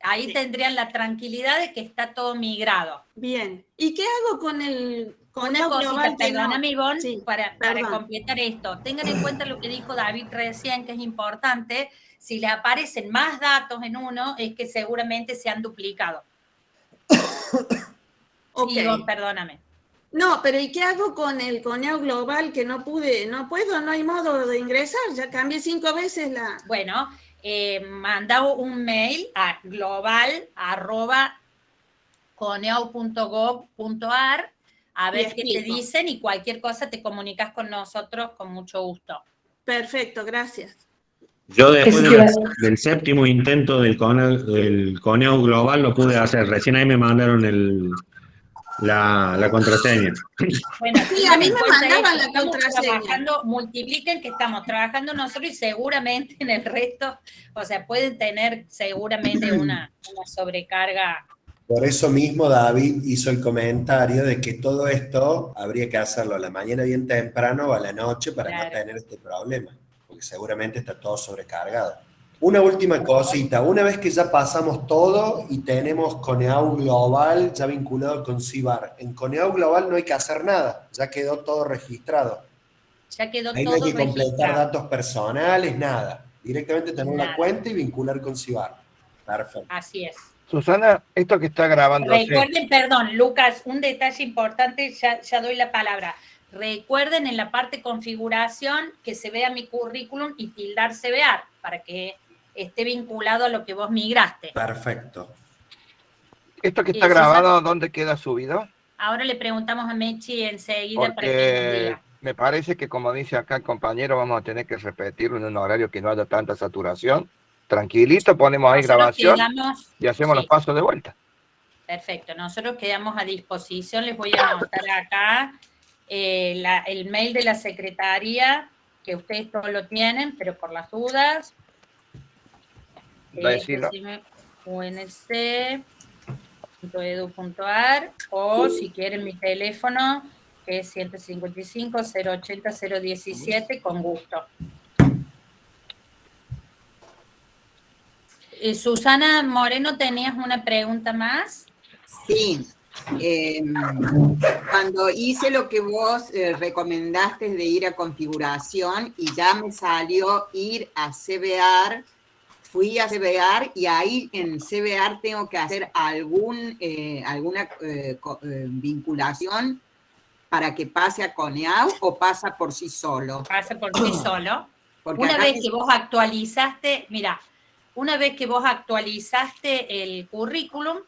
Ahí tendrían la tranquilidad de que está todo migrado. Bien. ¿Y qué hago con el con Una cosita, no? perdóname, Ivonne, para, para perdón. completar esto. Tengan en cuenta lo que dijo David recién, que es importante. Si le aparecen más datos en uno, es que seguramente se han duplicado. (coughs) Ok. Sí, Ivonne, perdóname. No, pero ¿y qué hago con el coneo global que no pude? No puedo, no hay modo de ingresar. Ya cambié cinco veces la. Bueno, eh, manda un mail a global arroba coneo.gov.ar a ver qué te dicen y cualquier cosa te comunicas con nosotros con mucho gusto. Perfecto, gracias. Yo después del séptimo intento del coneo, del coneo global lo pude hacer. Recién ahí me mandaron el, la, la contraseña. Bueno, Sí, a mí me mandaban la estamos contraseña. trabajando, multipliquen que estamos trabajando nosotros y seguramente en el resto, o sea, pueden tener seguramente una, una sobrecarga. Por eso mismo David hizo el comentario de que todo esto habría que hacerlo a la mañana bien temprano o a la noche para no tener este problema, porque seguramente está todo sobrecargado. Una última cosita, una vez que ya pasamos todo y tenemos Coneau Global ya vinculado con CIBAR, en Coneau Global no hay que hacer nada, ya quedó todo registrado. Ya quedó Ahí no hay todo que completar registrado. datos personales, nada. Directamente tener la Nada. cuenta y vincular con CIBAR. Perfecto. Así es. Susana, esto que está grabando. Recuerden, perdón, Lucas, un detalle importante, ya, ya doy la palabra. Recuerden en la parte configuración que se vea mi currículum y tildar CBR para que esté vinculado a lo que vos migraste. Perfecto. ¿Esto que está grabado, dónde queda subido? Ahora le preguntamos a Mechi enseguida para que me parece que como dice acá el compañero, vamos a tener que repetirlo en un horario que no haya tanta saturación. Tranquilito, ponemos ahí grabación y hacemos los pasos de vuelta. Perfecto, nosotros quedamos a disposición, les voy a anotar acá eh, el mail de la secretaría, que ustedes todos lo tienen, pero por las dudas. Eh, unc.edu.ar o si quieren mi teléfono que es 155 080 017 con gusto. Eh, Susana Moreno, ¿tenías una pregunta más? Sí. Em, cuando hice lo que vos eh, recomendaste de ir a configuración y ya me salió ir a CBR, fui a CBR y ahí en CBR tengo que hacer algún, eh, alguna vinculación para que pase a CONEAU o pasa por sí solo? Pasa por sí solo. una vez que vos actualizaste, mira, una vez que vos actualizaste el currículum,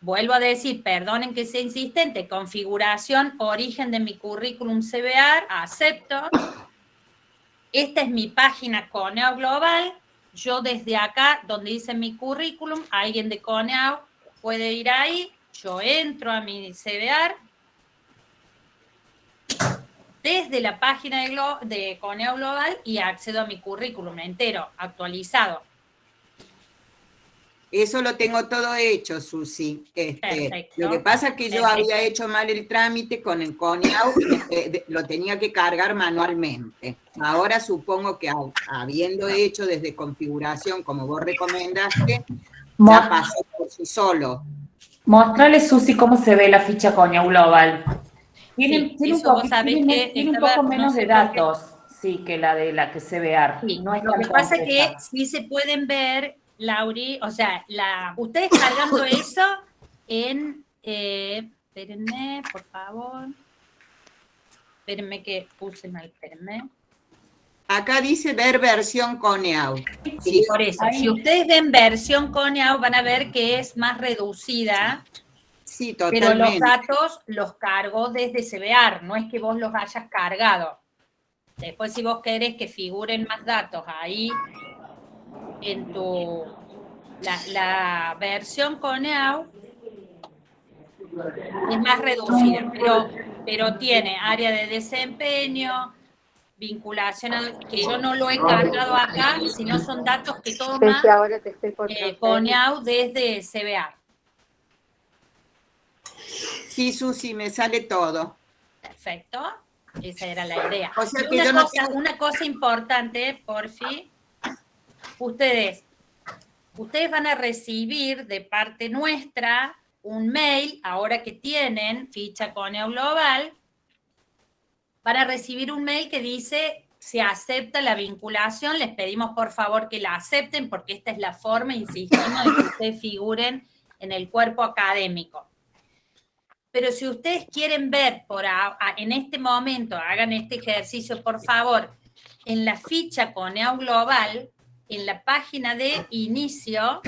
vuelvo a decir, perdonen que sea insistente, configuración, origen de mi currículum CBR, acepto. Esta es mi página CONEAU Global. Yo desde acá, donde dice mi currículum, alguien de CONEAU puede ir ahí, yo entro a mi CBR, desde la página de, de Coneo Global y accedo a mi currículum entero, actualizado. Eso lo tengo todo hecho, Susi. Este, lo que pasa es que yo había hecho mal el trámite con el CONEAU, eh, lo tenía que cargar manualmente. Ahora supongo que habiendo hecho desde configuración, como vos recomendaste, ya pasó por sí solo. Mostrale, Susi, cómo se ve la ficha CONEAU Global. Tiene, un, poco, menos de datos, sí, que la de la que se ve no lo que pasa es que sí se pueden ver, Lauri, o sea, la, ustedes cargando (laughs) eso en, eh, espérenme, por favor, espérenme que puse mal, espérenme. Acá dice ver versión Coneau. Sí, por eso. Si ustedes ven versión Coneau, van a ver que es más reducida pero los datos los cargo desde CBR, no es que vos los hayas cargado. Después si vos querés que figuren más datos ahí en tu... La, versión Coneau es más reducida, pero, pero tiene área de desempeño, vinculación, que yo no lo he cargado acá, sino son datos que toma eh, Coneau desde CBR. Sí, Susi, me sale todo. Perfecto. Esa era la idea. una, cosa, importante, por fin, ustedes, ustedes van a recibir de parte nuestra un mail, ahora que tienen ficha Coneo Global, van a recibir un mail que dice se acepta la vinculación, les pedimos por favor que la acepten porque esta es la forma, insistimos, de que ustedes figuren en el cuerpo académico. Pero si ustedes quieren ver por en este momento, hagan este ejercicio, por favor, en la ficha Coneo Global, en la página de inicio,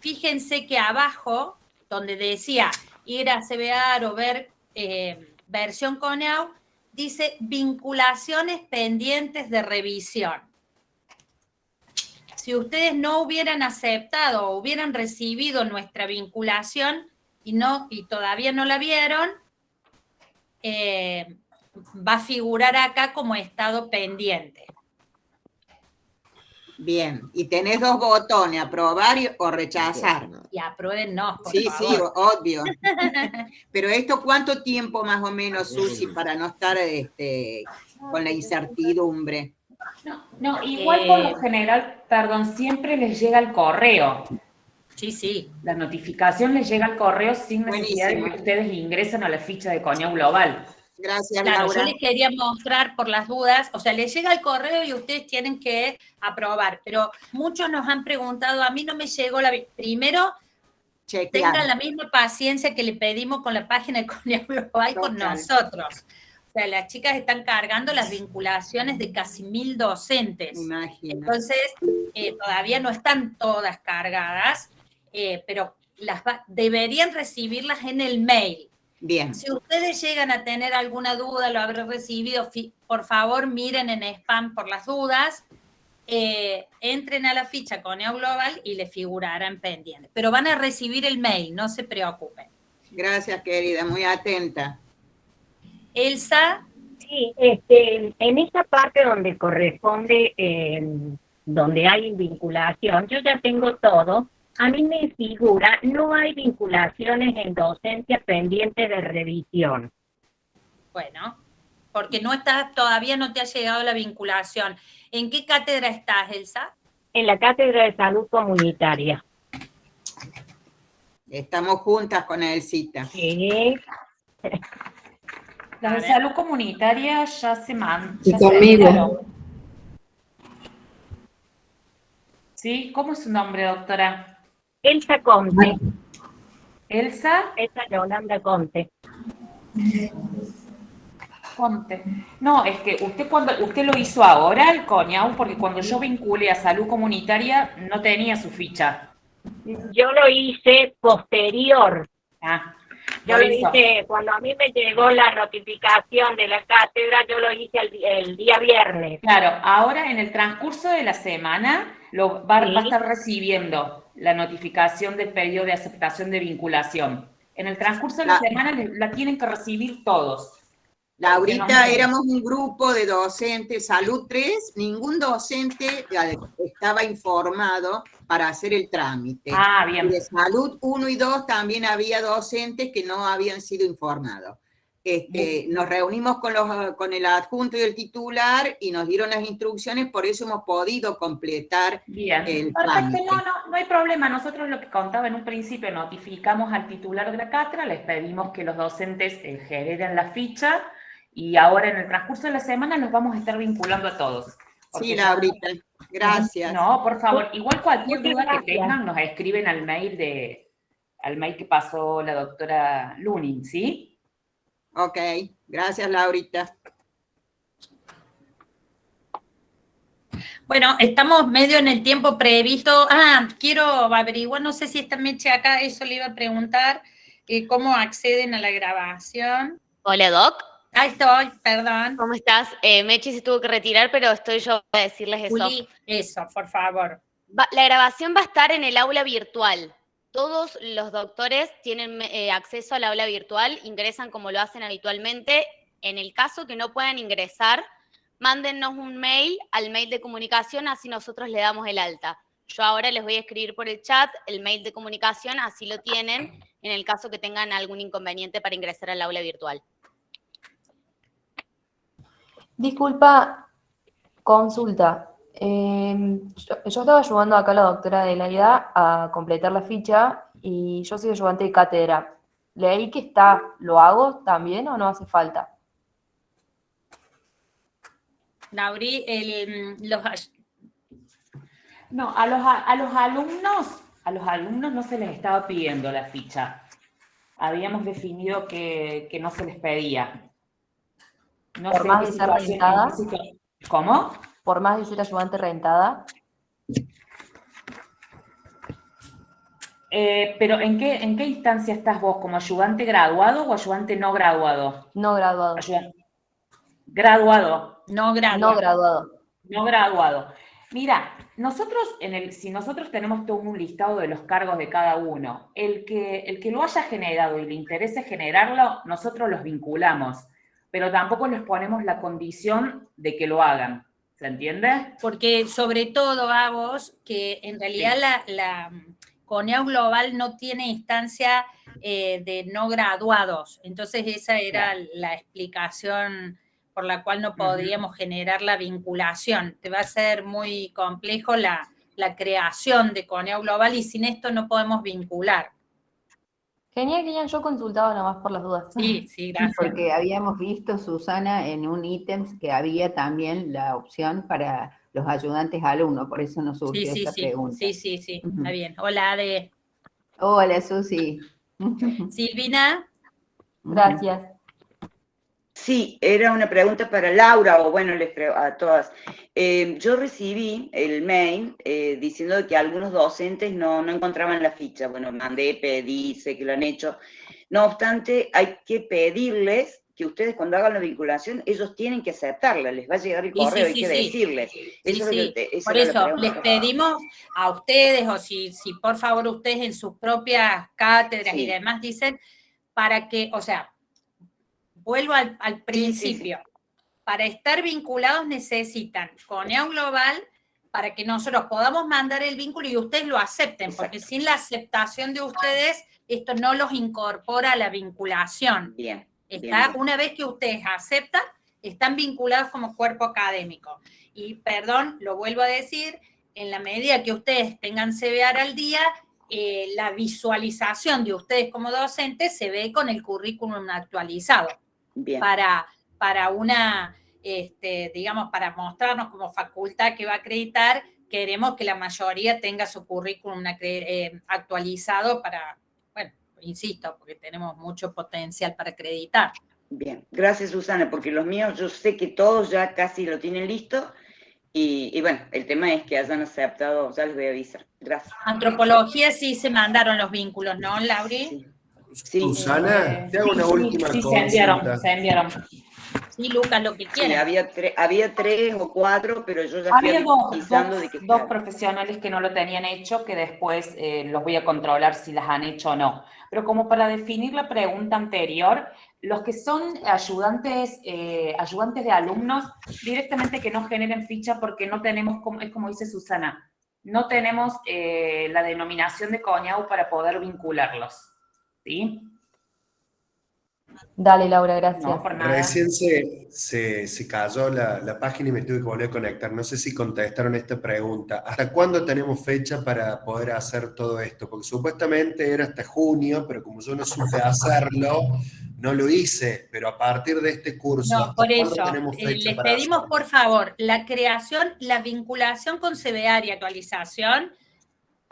fíjense que abajo, donde decía ir a CBR o ver eh, versión Coneo, dice vinculaciones pendientes de revisión. Si ustedes no hubieran aceptado o hubieran recibido nuestra vinculación, y, no, y todavía no la vieron, eh, va a figurar acá como estado pendiente. Bien, y tenés dos botones, aprobar o rechazar. Y aprueben no, Sí, sí, obvio. (laughs) Pero esto, ¿cuánto tiempo más o menos, Susi, para no estar este, con la incertidumbre? No, no igual por lo eh, general, perdón, siempre les llega el correo. Sí, sí. La notificación les llega al correo sin necesidad de que ustedes ingresen a la ficha de Coño Global. Gracias, claro, Yo les quería mostrar por las dudas, o sea, les llega el correo y ustedes tienen que aprobar, pero muchos nos han preguntado, a mí no me llegó la... Primero, tengan la misma paciencia que le pedimos con la página de Global con nosotros. sea, las chicas están cargando las vinculaciones de casi mil docentes. Entonces, eh, todavía no están todas cargadas, eh, pero las deberían recibirlas en el mail. Bien. Si ustedes llegan a tener alguna duda, lo habré recibido, por favor miren en spam por las dudas, eh, entren a la ficha con Global y le figurarán pendientes. Pero van a recibir el mail, no se preocupen. Gracias, querida, muy atenta. Elsa. Sí, este, en esa parte donde corresponde, eh, donde hay vinculación, yo ya tengo todo, a mí me figura, no hay vinculaciones en docencia pendientes de revisión. Bueno, porque no estás, todavía no te ha llegado la vinculación. ¿En qué cátedra estás, Elsa? En la cátedra de salud comunitaria. Estamos juntas con Elsita. Sí. (laughs) La de salud comunitaria ya se manda. Y conmigo. ¿Sí? ¿Cómo es su nombre, doctora? Elsa Conte. ¿Elsa? Elsa Yolanda Conte. Conte. No, es que usted cuando usted lo hizo ahora, el coñau, porque cuando yo vinculé a salud comunitaria no tenía su ficha. Yo lo hice posterior. Ah, yo lo hice, cuando a mí me llegó la notificación de la cátedra, yo lo hice el, día viernes. Claro, ahora en el transcurso de la semana lo va, va a estar recibiendo la notificación del pedido de aceptación de vinculación. En el transcurso de la, semana la tienen que recibir todos. Laurita, éramos un grupo de docentes, Salud 3, ningún docente estaba informado para hacer el trámite. Ah, bien. de Salud 1 y 2 también había docentes que no habían sido informados. Este, nos reunimos con, los, con el adjunto y el titular y nos dieron las instrucciones, por eso hemos podido completar Bien. el Perfecto, no, no, no hay problema. Nosotros lo que contaba en un principio, notificamos al titular de la cátedra, les pedimos que los docentes eh, generen la ficha y ahora en el transcurso de la semana nos vamos a estar vinculando a todos. Sí, Laurita, gracias. No, por favor, igual cualquier duda que tengan nos escriben al mail de al mail que pasó la doctora Lunin, ¿sí? Ok, gracias Laurita. Bueno, estamos medio en el tiempo previsto. Ah, quiero averiguar, no sé si está Meche acá, eso le iba a preguntar, eh, cómo acceden a la grabación. Hola, Doc. Ahí estoy, perdón. ¿Cómo estás? Eh, Meche se tuvo que retirar, pero estoy yo a decirles eso. eso, por favor. la grabación va a estar en el aula virtual todos los doctores tienen eh, acceso al aula virtual, ingresan como lo hacen habitualmente. En el caso que no puedan ingresar, mándennos un mail al mail de comunicación, así nosotros le damos el alta. Yo ahora les voy a escribir por el chat el mail de comunicación, así lo tienen en el caso que tengan algún inconveniente para ingresar al aula virtual. Disculpa, consulta. Em, yo, estaba ayudando acá a la doctora de la IDA a completar la ficha y yo soy ayudante de cátedra. Leí que está, ¿lo hago también o no hace falta? Lauri, el, los... No, a los, a los alumnos, a los alumnos no se les estaba pidiendo la ficha. Habíamos definido que, no se les pedía. No ¿Por más de ser ¿Cómo? por más de ser ayudante rentada? Eh, pero ¿en qué, ¿en qué instancia estás vos? ¿Como ayudante graduado o ayudante no graduado? No graduado. Graduado. No graduado. No graduado. No graduado. Mira, nosotros, en el, si nosotros tenemos todo un listado de los cargos de cada uno, el que, el que lo haya generado y le interese generarlo, nosotros los vinculamos, pero tampoco les ponemos la condición de que lo hagan. ¿Se entiende? Porque sobre todo, vos, que en realidad la, la CONEAU Global no tiene instancia eh, de no graduados. Entonces esa era la explicación por la cual no podríamos generar la vinculación. Te va a ser muy complejo la, la creación de CONEAU Global y sin esto no podemos vincular. Genial, genial. Yo consultaba nada más por las dudas. Sí, sí, (laughs) gracias. Porque habíamos visto, Susana, en un ítem que había también la opción para los ayudantes alumnos, por eso nos surgió sí, esta sí, pregunta. Sí, sí, sí, está bien. Hola, Ade. Hola, Susi. Silvina. Gracias. Sí, era una pregunta para Laura, o bueno, les a todas. Eh, yo recibí el mail eh, diciendo que algunos docentes no, no encontraban la ficha. Bueno, mandé, pedí, sé que lo han hecho. No obstante, hay que pedirles que ustedes cuando hagan la vinculación, ellos tienen que aceptarla, les va a llegar el correo, hay que decirles. por eso, les pedimos a ustedes, o si, si por favor ustedes en sus propias cátedras y demás dicen, para que, o sea, vuelvo al, principio, para estar vinculados necesitan CONEA Global para que nosotros podamos mandar el vínculo y ustedes lo acepten, porque sin la aceptación de ustedes, esto no los incorpora a la vinculación. Bien. Está, una vez que ustedes aceptan, están vinculados como cuerpo académico. Y perdón, lo vuelvo a decir, en la medida que ustedes tengan CBAR al día, eh, la visualización de ustedes como docentes se ve con el currículum actualizado. Para, para una, este, digamos, para mostrarnos como facultad que va a acreditar, queremos que la mayoría tenga su currículum eh, actualizado para, insisto, porque tenemos mucho potencial para acreditar. Bien, gracias Susana, porque los míos yo sé que todos ya casi lo tienen listo y, bueno, el tema es que hayan aceptado, ya les voy a avisar. Gracias. Antropología sí se mandaron los vínculos, ¿no, Lauri? Sí. Susana, te hago una última sí, se enviaron, se enviaron. Sí, Lucas, lo que quiera. había, había tres o cuatro, pero yo ya había dos, de que dos profesionales que no lo tenían hecho, que después eh, los voy a controlar si las han hecho o no. Pero como para definir la pregunta anterior, los que son ayudantes, eh, ayudantes de alumnos, directamente que no generen ficha porque no tenemos, es como dice Susana, no tenemos eh, la denominación de CONIAU para poder vincularlos. ¿Sí? Dale, Laura, gracias. Recién se, se, cayó la, la, página y me tuve que volver a conectar. No sé si contestaron esta pregunta. ¿Hasta cuándo tenemos fecha para poder hacer todo esto? Porque supuestamente era hasta junio, pero como yo no supe hacerlo, no lo hice. Pero a partir de este curso, no, por eso, eh, les pedimos por favor la creación, la vinculación con CBA y actualización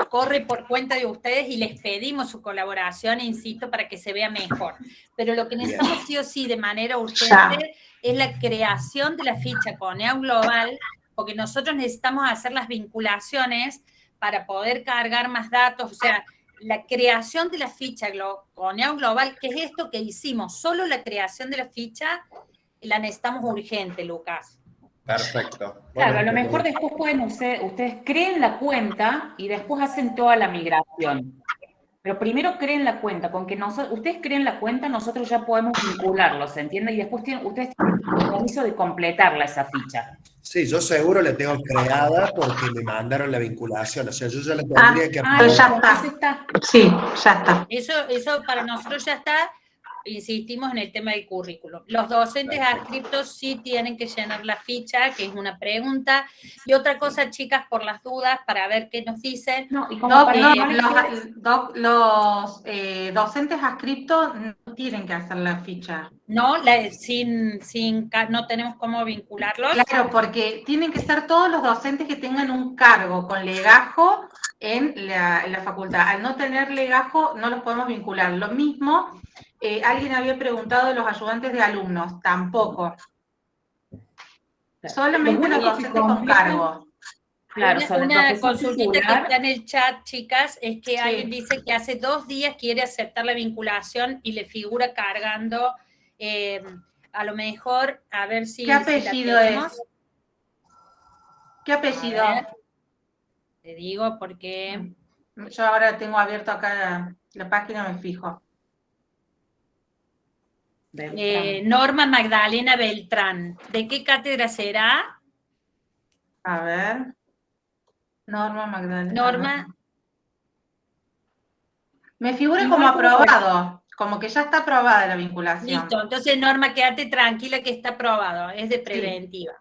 corre por cuenta de ustedes y les pedimos su colaboración, insisto, para que se vea mejor. Pero lo que necesitamos sí o sí de manera urgente es la creación de la ficha con EAU Global, porque nosotros necesitamos hacer las vinculaciones para poder cargar más datos, o sea, la creación de la ficha con EAU Global, que es esto que hicimos, solo la creación de la ficha la necesitamos urgente, Lucas. Perfecto. claro, a lo mejor después pueden ustedes, ustedes creen la cuenta y después hacen toda la migración. Pero primero creen la cuenta, con que nosotros, ustedes creen la cuenta, nosotros ya podemos vincularlos, ¿se entiende? Y después tienen, ustedes tienen el compromiso de completarla esa ficha. Sí, yo seguro la tengo creada porque me mandaron la vinculación, o sea, yo ya la tendría que... Ah, ya está. Sí, ya está. Eso, eso para nosotros ya está, insistimos en el tema del currículum. Los docentes adscriptos sí tienen que llenar la ficha, que es una pregunta. Y otra cosa, chicas, por las dudas, para ver qué nos dicen. No, los, eh, docentes adscriptos no tienen que hacer la ficha. No, sin, sin, no tenemos cómo vincularlos. Claro, porque tienen que ser todos los docentes que tengan un cargo con legajo en la, en la facultad. Al no tener legajo, no los podemos vincular. Lo mismo eh, alguien había preguntado de los ayudantes de alumnos, tampoco. Solamente los docentes con cargo. Claro, una, consultita que está en el chat, chicas, es que alguien dice que hace dos días quiere aceptar la vinculación y le figura cargando, eh, a lo mejor, a ver si... ¿Qué apellido es? ¿Qué apellido? te digo porque... Yo ahora tengo abierto acá la página, me fijo. Eh, Norma Magdalena Beltrán. ¿De qué cátedra será? A ver. Norma Magdalena. Norma. Me figura como aprobado, como que ya está aprobada la vinculación. Listo, entonces Norma, quédate tranquila que está aprobado, es de preventiva.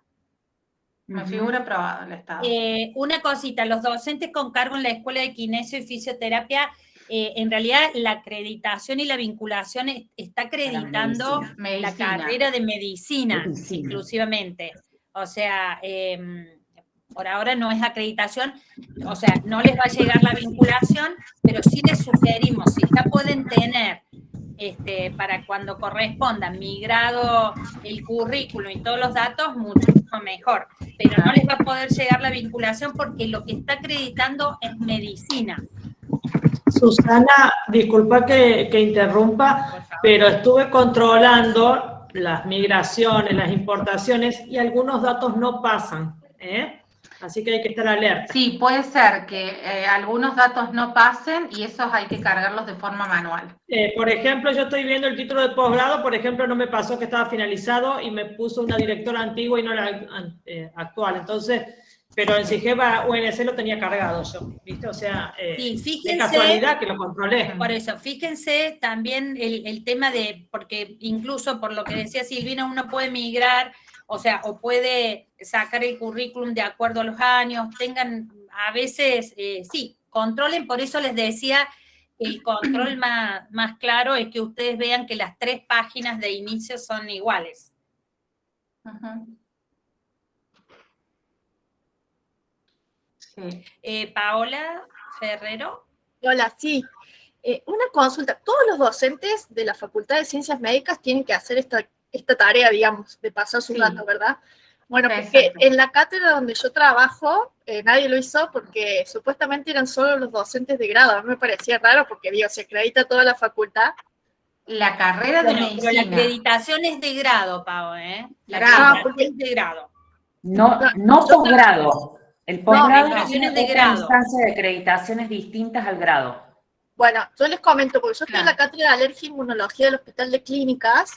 Me figura aprobado el Estado. Eh, una cosita, los docentes con cargo en la Escuela de Kinesio y Fisioterapia eh, en realidad la acreditación y la vinculación está acreditando la, carrera de medicina, inclusivamente. O sea, em, por ahora no es acreditación, o sea, no les va a llegar la vinculación, pero sí les sugerimos, si ya pueden tener este, para cuando corresponda migrado el currículum y todos los datos, mucho mejor. Pero no les va a poder llegar la vinculación porque lo que está acreditando es medicina. Susana, disculpa que, que interrumpa, pero estuve controlando las migraciones, las importaciones y algunos datos no pasan. ¿eh? Así que hay que estar alerta. Sí, puede ser que eh, algunos datos no pasen y esos hay que cargarlos de forma manual. Eh, por ejemplo, yo estoy viendo el título de posgrado, por ejemplo, no me pasó que estaba finalizado y me puso una directora antigua y no la eh, actual. Entonces, pero en Sigeva UNC lo tenía cargado yo, ¿viste? O sea, sí, fíjense, casualidad que lo controlé. Por eso, fíjense también el, el tema de, porque incluso por lo que decía Silvina, uno puede migrar o sea, o puede sacar el currículum de acuerdo a los años, tengan, a veces, eh, sí, controlen, por eso les decía, el control (clears throat) más, más claro es que ustedes vean que las tres páginas de inicio son iguales. Eh, Paola Ferrero. Hola, sí. Eh, una consulta. Todos los docentes de la Facultad de Ciencias Médicas tienen que hacer esta esta tarea, digamos, de pasar su dato, ¿verdad? Bueno, porque en la cátedra donde yo trabajo, eh, nadie lo hizo porque supuestamente eran solo los docentes de grado. A mí me parecía raro porque, digo, se acredita toda la facultad. La carrera de medicina. la acreditación es de grado, Pau, ¿eh? La acreditación es de grado. No, no posgrado. El posgrado es una de grado. instancia de acreditaciones distintas al grado. Bueno, yo les comento, porque yo estoy en la cátedra de alergia e inmunología del Hospital de Clínicas,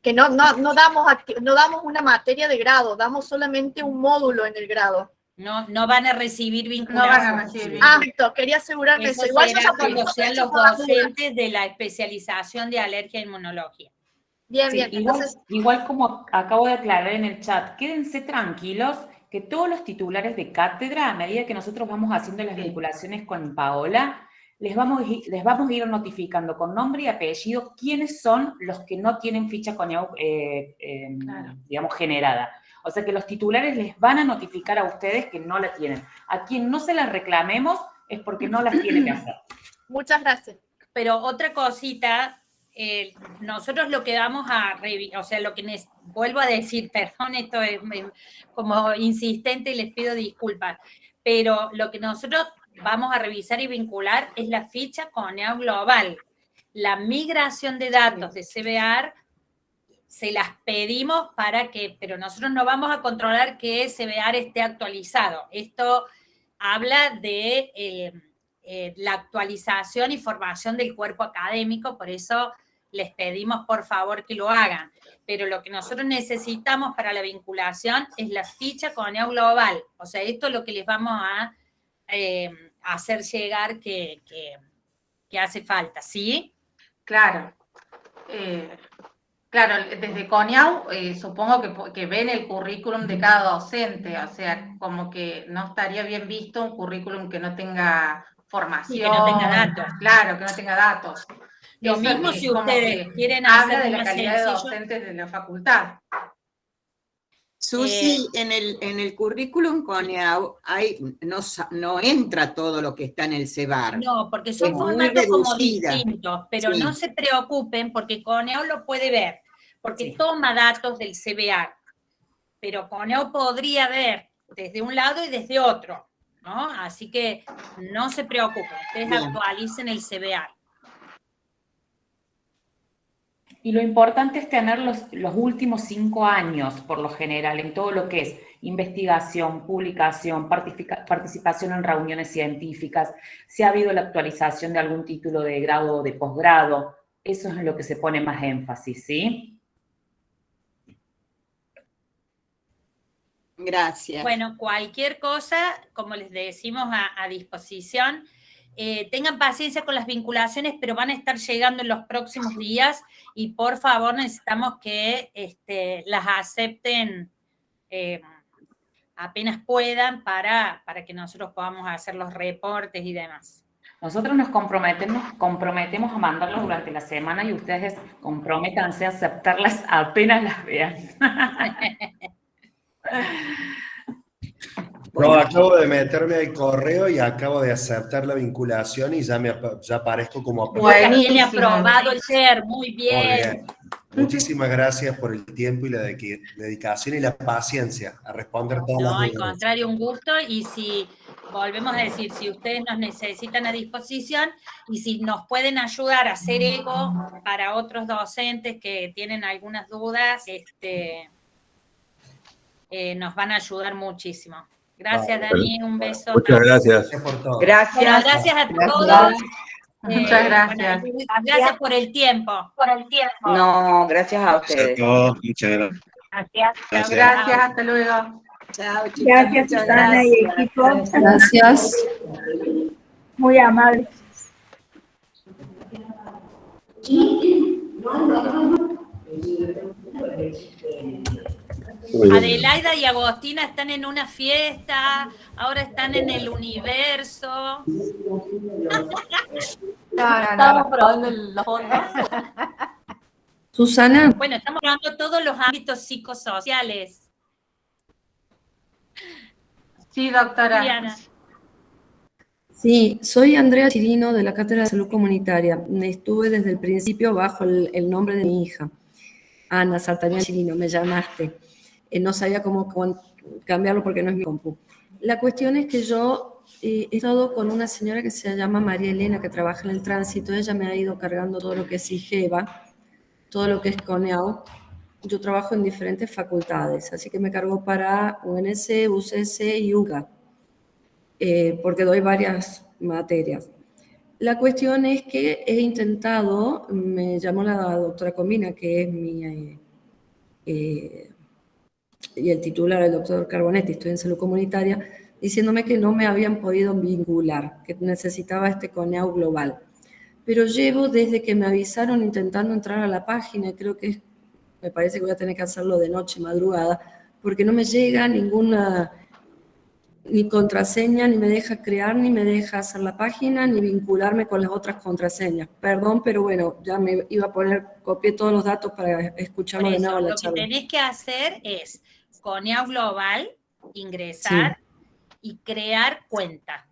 que no, no, no, damos, no damos una materia de grado, damos solamente un módulo en el grado. No, no van a recibir vinculación. No van a recibir Ah, quería asegurarme eso. Igual será cuando sean los docentes de la especialización de alergia e inmunología. Bien, bien. Igual, igual como acabo de aclarar en el chat, quédense tranquilos que todos los titulares de cátedra, a medida que nosotros vamos haciendo las vinculaciones con Paola, les vamos, les vamos a ir notificando con nombre y apellido quiénes son los que no tienen ficha con eh, digamos, generada. O sea que los titulares les van a notificar a ustedes que no la tienen. A quien no se las reclamemos es porque no las tiene que hacer. Muchas gracias. Pero otra cosita, eh, nosotros lo que vamos a, o sea, lo que vuelvo a decir, (laughs) perdón, esto es como insistente y les pido disculpas, pero lo que nosotros vamos a revisar y vincular es la ficha CONEAU Global. La migración de datos de CBR se las pedimos para que, pero nosotros no vamos a controlar que CBR esté actualizado. Esto habla de eh, eh, la actualización y formación del cuerpo académico, por eso les pedimos por favor que lo hagan. Pero lo que nosotros necesitamos para la vinculación es la ficha CONEAU Global. O sea, esto es lo que les vamos a eh, hacer llegar que, hace falta, ¿sí? Claro. Eh, claro, desde CONIAU eh, supongo que, ven el currículum de cada docente, o sea, como que no estaría bien visto un currículum que no tenga formación. que no tenga datos. Claro, que no tenga datos. Lo mismo si ustedes quieren hacer habla de la calidad de docentes de la facultad. Susi, eh, en, el, en el currículum CONEAU hay, no, no entra todo lo que está en el CEBAR. No, porque son formatos como distintos, pero no se preocupen porque CONEAU lo puede ver, porque toma datos del CBA, pero CONEAU podría ver desde un lado y desde otro, ¿no? Así que no se preocupen, ustedes actualicen el CBA. Y lo importante es tener los, últimos cinco años, por lo general, en todo lo que es investigación, publicación, participación en reuniones científicas, si ha habido la actualización de algún título de grado o de posgrado, eso es en lo que se pone más énfasis, ¿sí? Gracias. Bueno, cualquier cosa, como les decimos, a disposición. Eh, tengan paciencia con las vinculaciones, pero van a estar llegando en los próximos días y por favor necesitamos que este, las acepten eh, apenas puedan para, para que nosotros podamos hacer los reportes y demás. Nosotros nos comprometemos, comprometemos a mandarlos durante la semana y ustedes comprométanse a aceptarlas apenas las vean. (laughs) No, acabo de meterme al correo y acabo de aceptar la vinculación y ya, me, ya aparezco como aprobado. Tiene aprobado el ser, muy bien. Muchísimas gracias por el tiempo y la dedicación y la paciencia a responder todas No, al contrario, un gusto. Y si, volvemos a decir, si ustedes nos necesitan a disposición y si nos pueden ayudar a hacer eco para otros docentes que tienen algunas dudas, este, eh, nos van a ayudar muchísimo. Gracias, Dani, un beso. Muchas gracias. Gracias. gracias a todos. Muchas eh, gracias. gracias por el tiempo. Por el tiempo. No, gracias a ustedes. Muchas gracias. Gracias. Gracias, hasta luego. Chao, Gracias, Susana y equipo. Gracias. Muy amable. Adelaida y Agostina están en una fiesta, ahora están en el universo. (laughs) estamos probando los fondos. Susana. Bueno, estamos probando todos los ámbitos psicosociales. Sí, doctora. Sí, soy Andrea Chirino de la Cátedra de Salud Comunitaria. Estuve desde el principio bajo el, nombre de mi hija, Ana Sartaña Chirino, me llamaste. Eh, no sabía cómo cambiarlo porque no es mi compu. La cuestión es que yo eh, he estado con una señora que se llama María Elena, que trabaja en el tránsito. Ella me ha ido cargando todo lo que es IGEVA, todo lo que es CONEAU. Yo trabajo en diferentes facultades, así que me cargo para UNC, UCC y UGA, eh, porque doy varias materias. La cuestión es que he intentado, me llamó la doctora Comina, que es mi y el titular, el doctor Carbonetti, estoy en salud comunitaria, diciéndome que no me habían podido vincular, que necesitaba este CONEAU global. Pero llevo desde que me avisaron intentando entrar a la página, creo que me parece que voy a tener que hacerlo de noche, madrugada, porque no me llega ninguna ni contraseña, ni me deja crear, ni me deja hacer la página, ni vincularme con las otras contraseñas. Perdón, pero bueno, ya me iba a poner, copié todos los datos para escucharlo de nuevo la charla. Lo que tenés que hacer es Conia Global, ingresar y crear cuenta.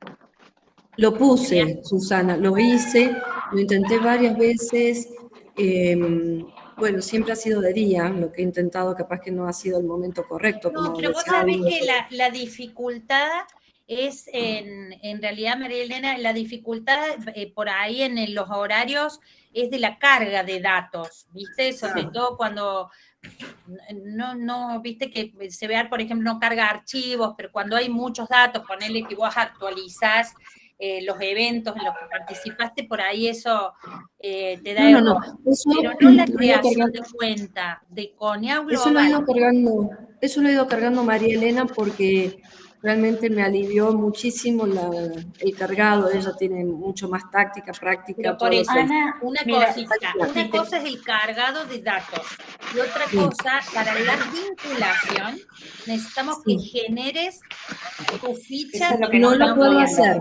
Lo puse, Susana, lo hice, lo intenté varias veces. Em, bueno, siempre ha sido de día, lo que he intentado, capaz que no ha sido el momento correcto. No, pero vos sabés que la, dificultad es, en, en, realidad, María Elena, la dificultad eh, por ahí en, los horarios es de la carga de datos, ¿viste? Sobre todo cuando no, no, viste que se vea, por ejemplo, no carga archivos, pero cuando hay muchos datos, ponerle que vos actualizás eh, los eventos en los que participaste, por ahí eso eh, te da no, no, pero no la creación de cuenta de Conia Eso lo, he ido cargando, eso lo he ido cargando María Elena porque realmente me alivió muchísimo el cargado, ella tiene mucho más táctica, práctica. por eso, una, cosita, una cosa es el cargado de datos y otra cosa, para la vinculación, necesitamos que generes tu ficha. Lo que no lo puedo hacer.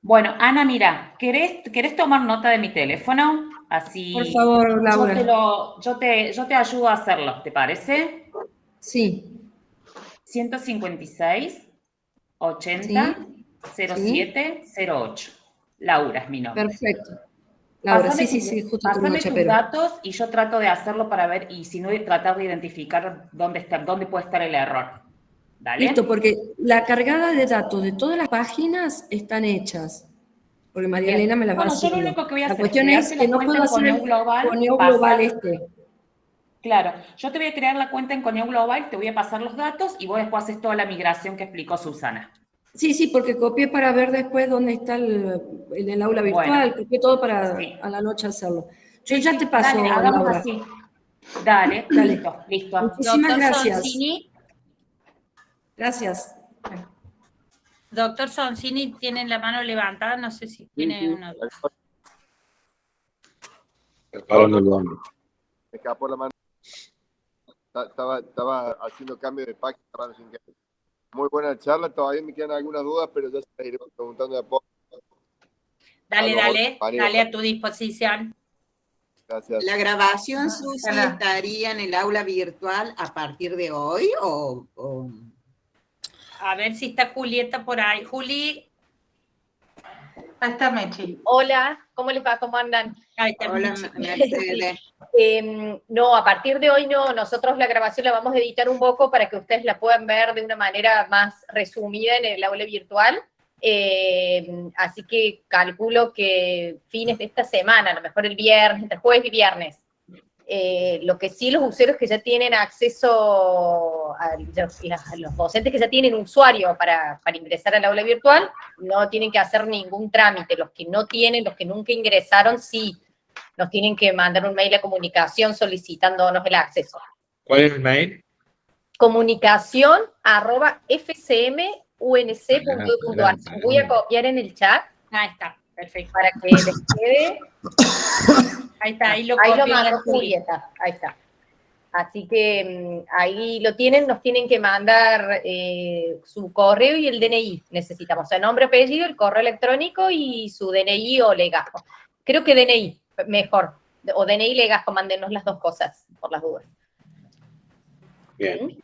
Bueno, Ana, mira, ¿querés, ¿querés tomar nota de mi teléfono? Así. Por favor, Laura. Yo te, lo, yo te, yo te ayudo a hacerlo, ¿te parece? Sí. 156 80 07 08. Laura es mi nombre. Perfecto. Laura, sí, sí, sí, justo Pásame tus datos y yo trato de hacerlo para ver, y si no, tratar de identificar dónde, está, dónde puede estar el error. ¿Dale? Listo, porque la cargada de datos de todas las páginas están hechas. Porque María Elena me las va a. Yo lo único que voy a la hacer cuestión es que no puedo hacer el global, global este. Claro, yo te voy a crear la cuenta en Coneo Global, te voy a pasar los datos y vos después haces toda la migración que explicó Susana. Sí, sí, porque copié para ver después dónde está el, en el aula virtual, copié todo para a la noche hacerlo. Yo ya te paso. Dale, hagamos así. Dale, (clears throat) Dale, listo, listo. Muchísimas gracias. Gracias. Doctor Soncini tiene la mano levantada, no sé si tiene una duda. Me escapó la mano estaba, estaba haciendo cambio de página. Muy buena charla, todavía me quedan algunas dudas, pero ya se iré preguntando de a poco. Dale, dale, dale a tu disposición. Gracias. ¿La grabación, Susi, estaría en el aula virtual a partir de hoy o...? A ver si está Julieta por ahí. Juli. Ahí está Mechi. Hola, ¿cómo les va? ¿Cómo andan? Ahí está Hola. (laughs) Em, no, a partir de hoy no, nosotros la grabación la vamos a editar un poco para que ustedes la puedan ver de una manera más resumida en el aula virtual. Em, así que calculo que fines de esta semana, a lo mejor el viernes, entre jueves y viernes. Eh, lo que sí los usuarios que ya tienen acceso a los, a los docentes que ya tienen usuario para, para, ingresar al aula virtual, no tienen que hacer ningún trámite. Los que no tienen, los que nunca ingresaron, sí nos tienen que mandar un mail a comunicación solicitándonos el acceso. ¿Cuál es el mail? Comunicación arroba fcmunc.ar. Voy a copiar en el chat. Ahí está, perfecto. Para que les quede. Ahí está, ahí lo, ahí lo Juli. Julieta, ahí está. Así que mm, ahí lo tienen, nos tienen que mandar eh, su correo y el DNI. Necesitamos, o sea, nombre, apellido, el correo electrónico y su DNI o legajo. Creo que DNI, mejor. O DNI y legajo, mándenos las dos cosas, por las dudas. Bien.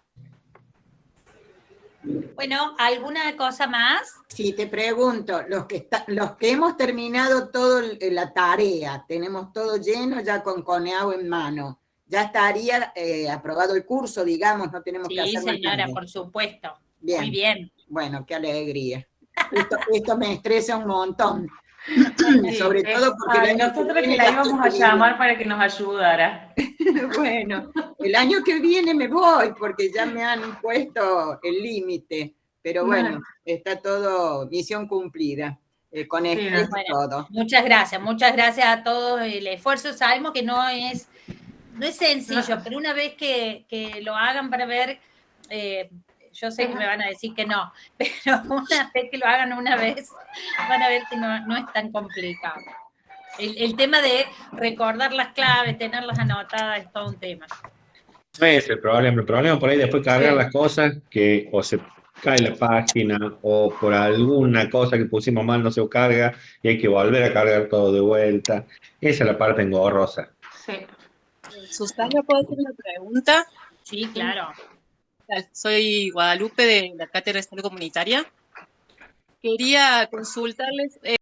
Bueno, ¿alguna cosa más? Sí, te pregunto, los que, está, los que hemos terminado toda la tarea, tenemos todo lleno ya con Coneau en mano, ya estaría eh, aprobado el curso, digamos, no tenemos Sí, que hacer más señora, por supuesto. Bien. Muy bien. Bueno, qué alegría. Esto, esto me estresa un montón. Sobre todo porque ay, el año nosotros que la íbamos a llamar para que nos ayudara. (laughs) bueno, el año que viene me voy porque ya me han puesto el límite, pero bueno, Bueno. está todo misión cumplida, eh, con Sí, bueno, todo. Muchas gracias, muchas gracias a todos el esfuerzo. Sabemos que no es, no es sencillo, pero una vez que, que lo hagan para ver, eh, yo sé que me van a decir que no, (laughs) pero una vez que lo hagan una vez, van a ver que no, no es tan complicado. El, el tema de recordar las claves, tenerlas anotadas, es todo un tema. No es el problema. El problema por ahí después cargar Sí. las cosas que o se cae la página o por alguna cosa que pusimos mal no se carga y hay que volver a cargar todo de vuelta. Esa es la parte engorrosa. Susana, ¿puedo hacer una pregunta? Sí, claro. Soy Guadalupe de la Cátedra de Salud Comunitaria. Quería consultarles, eh,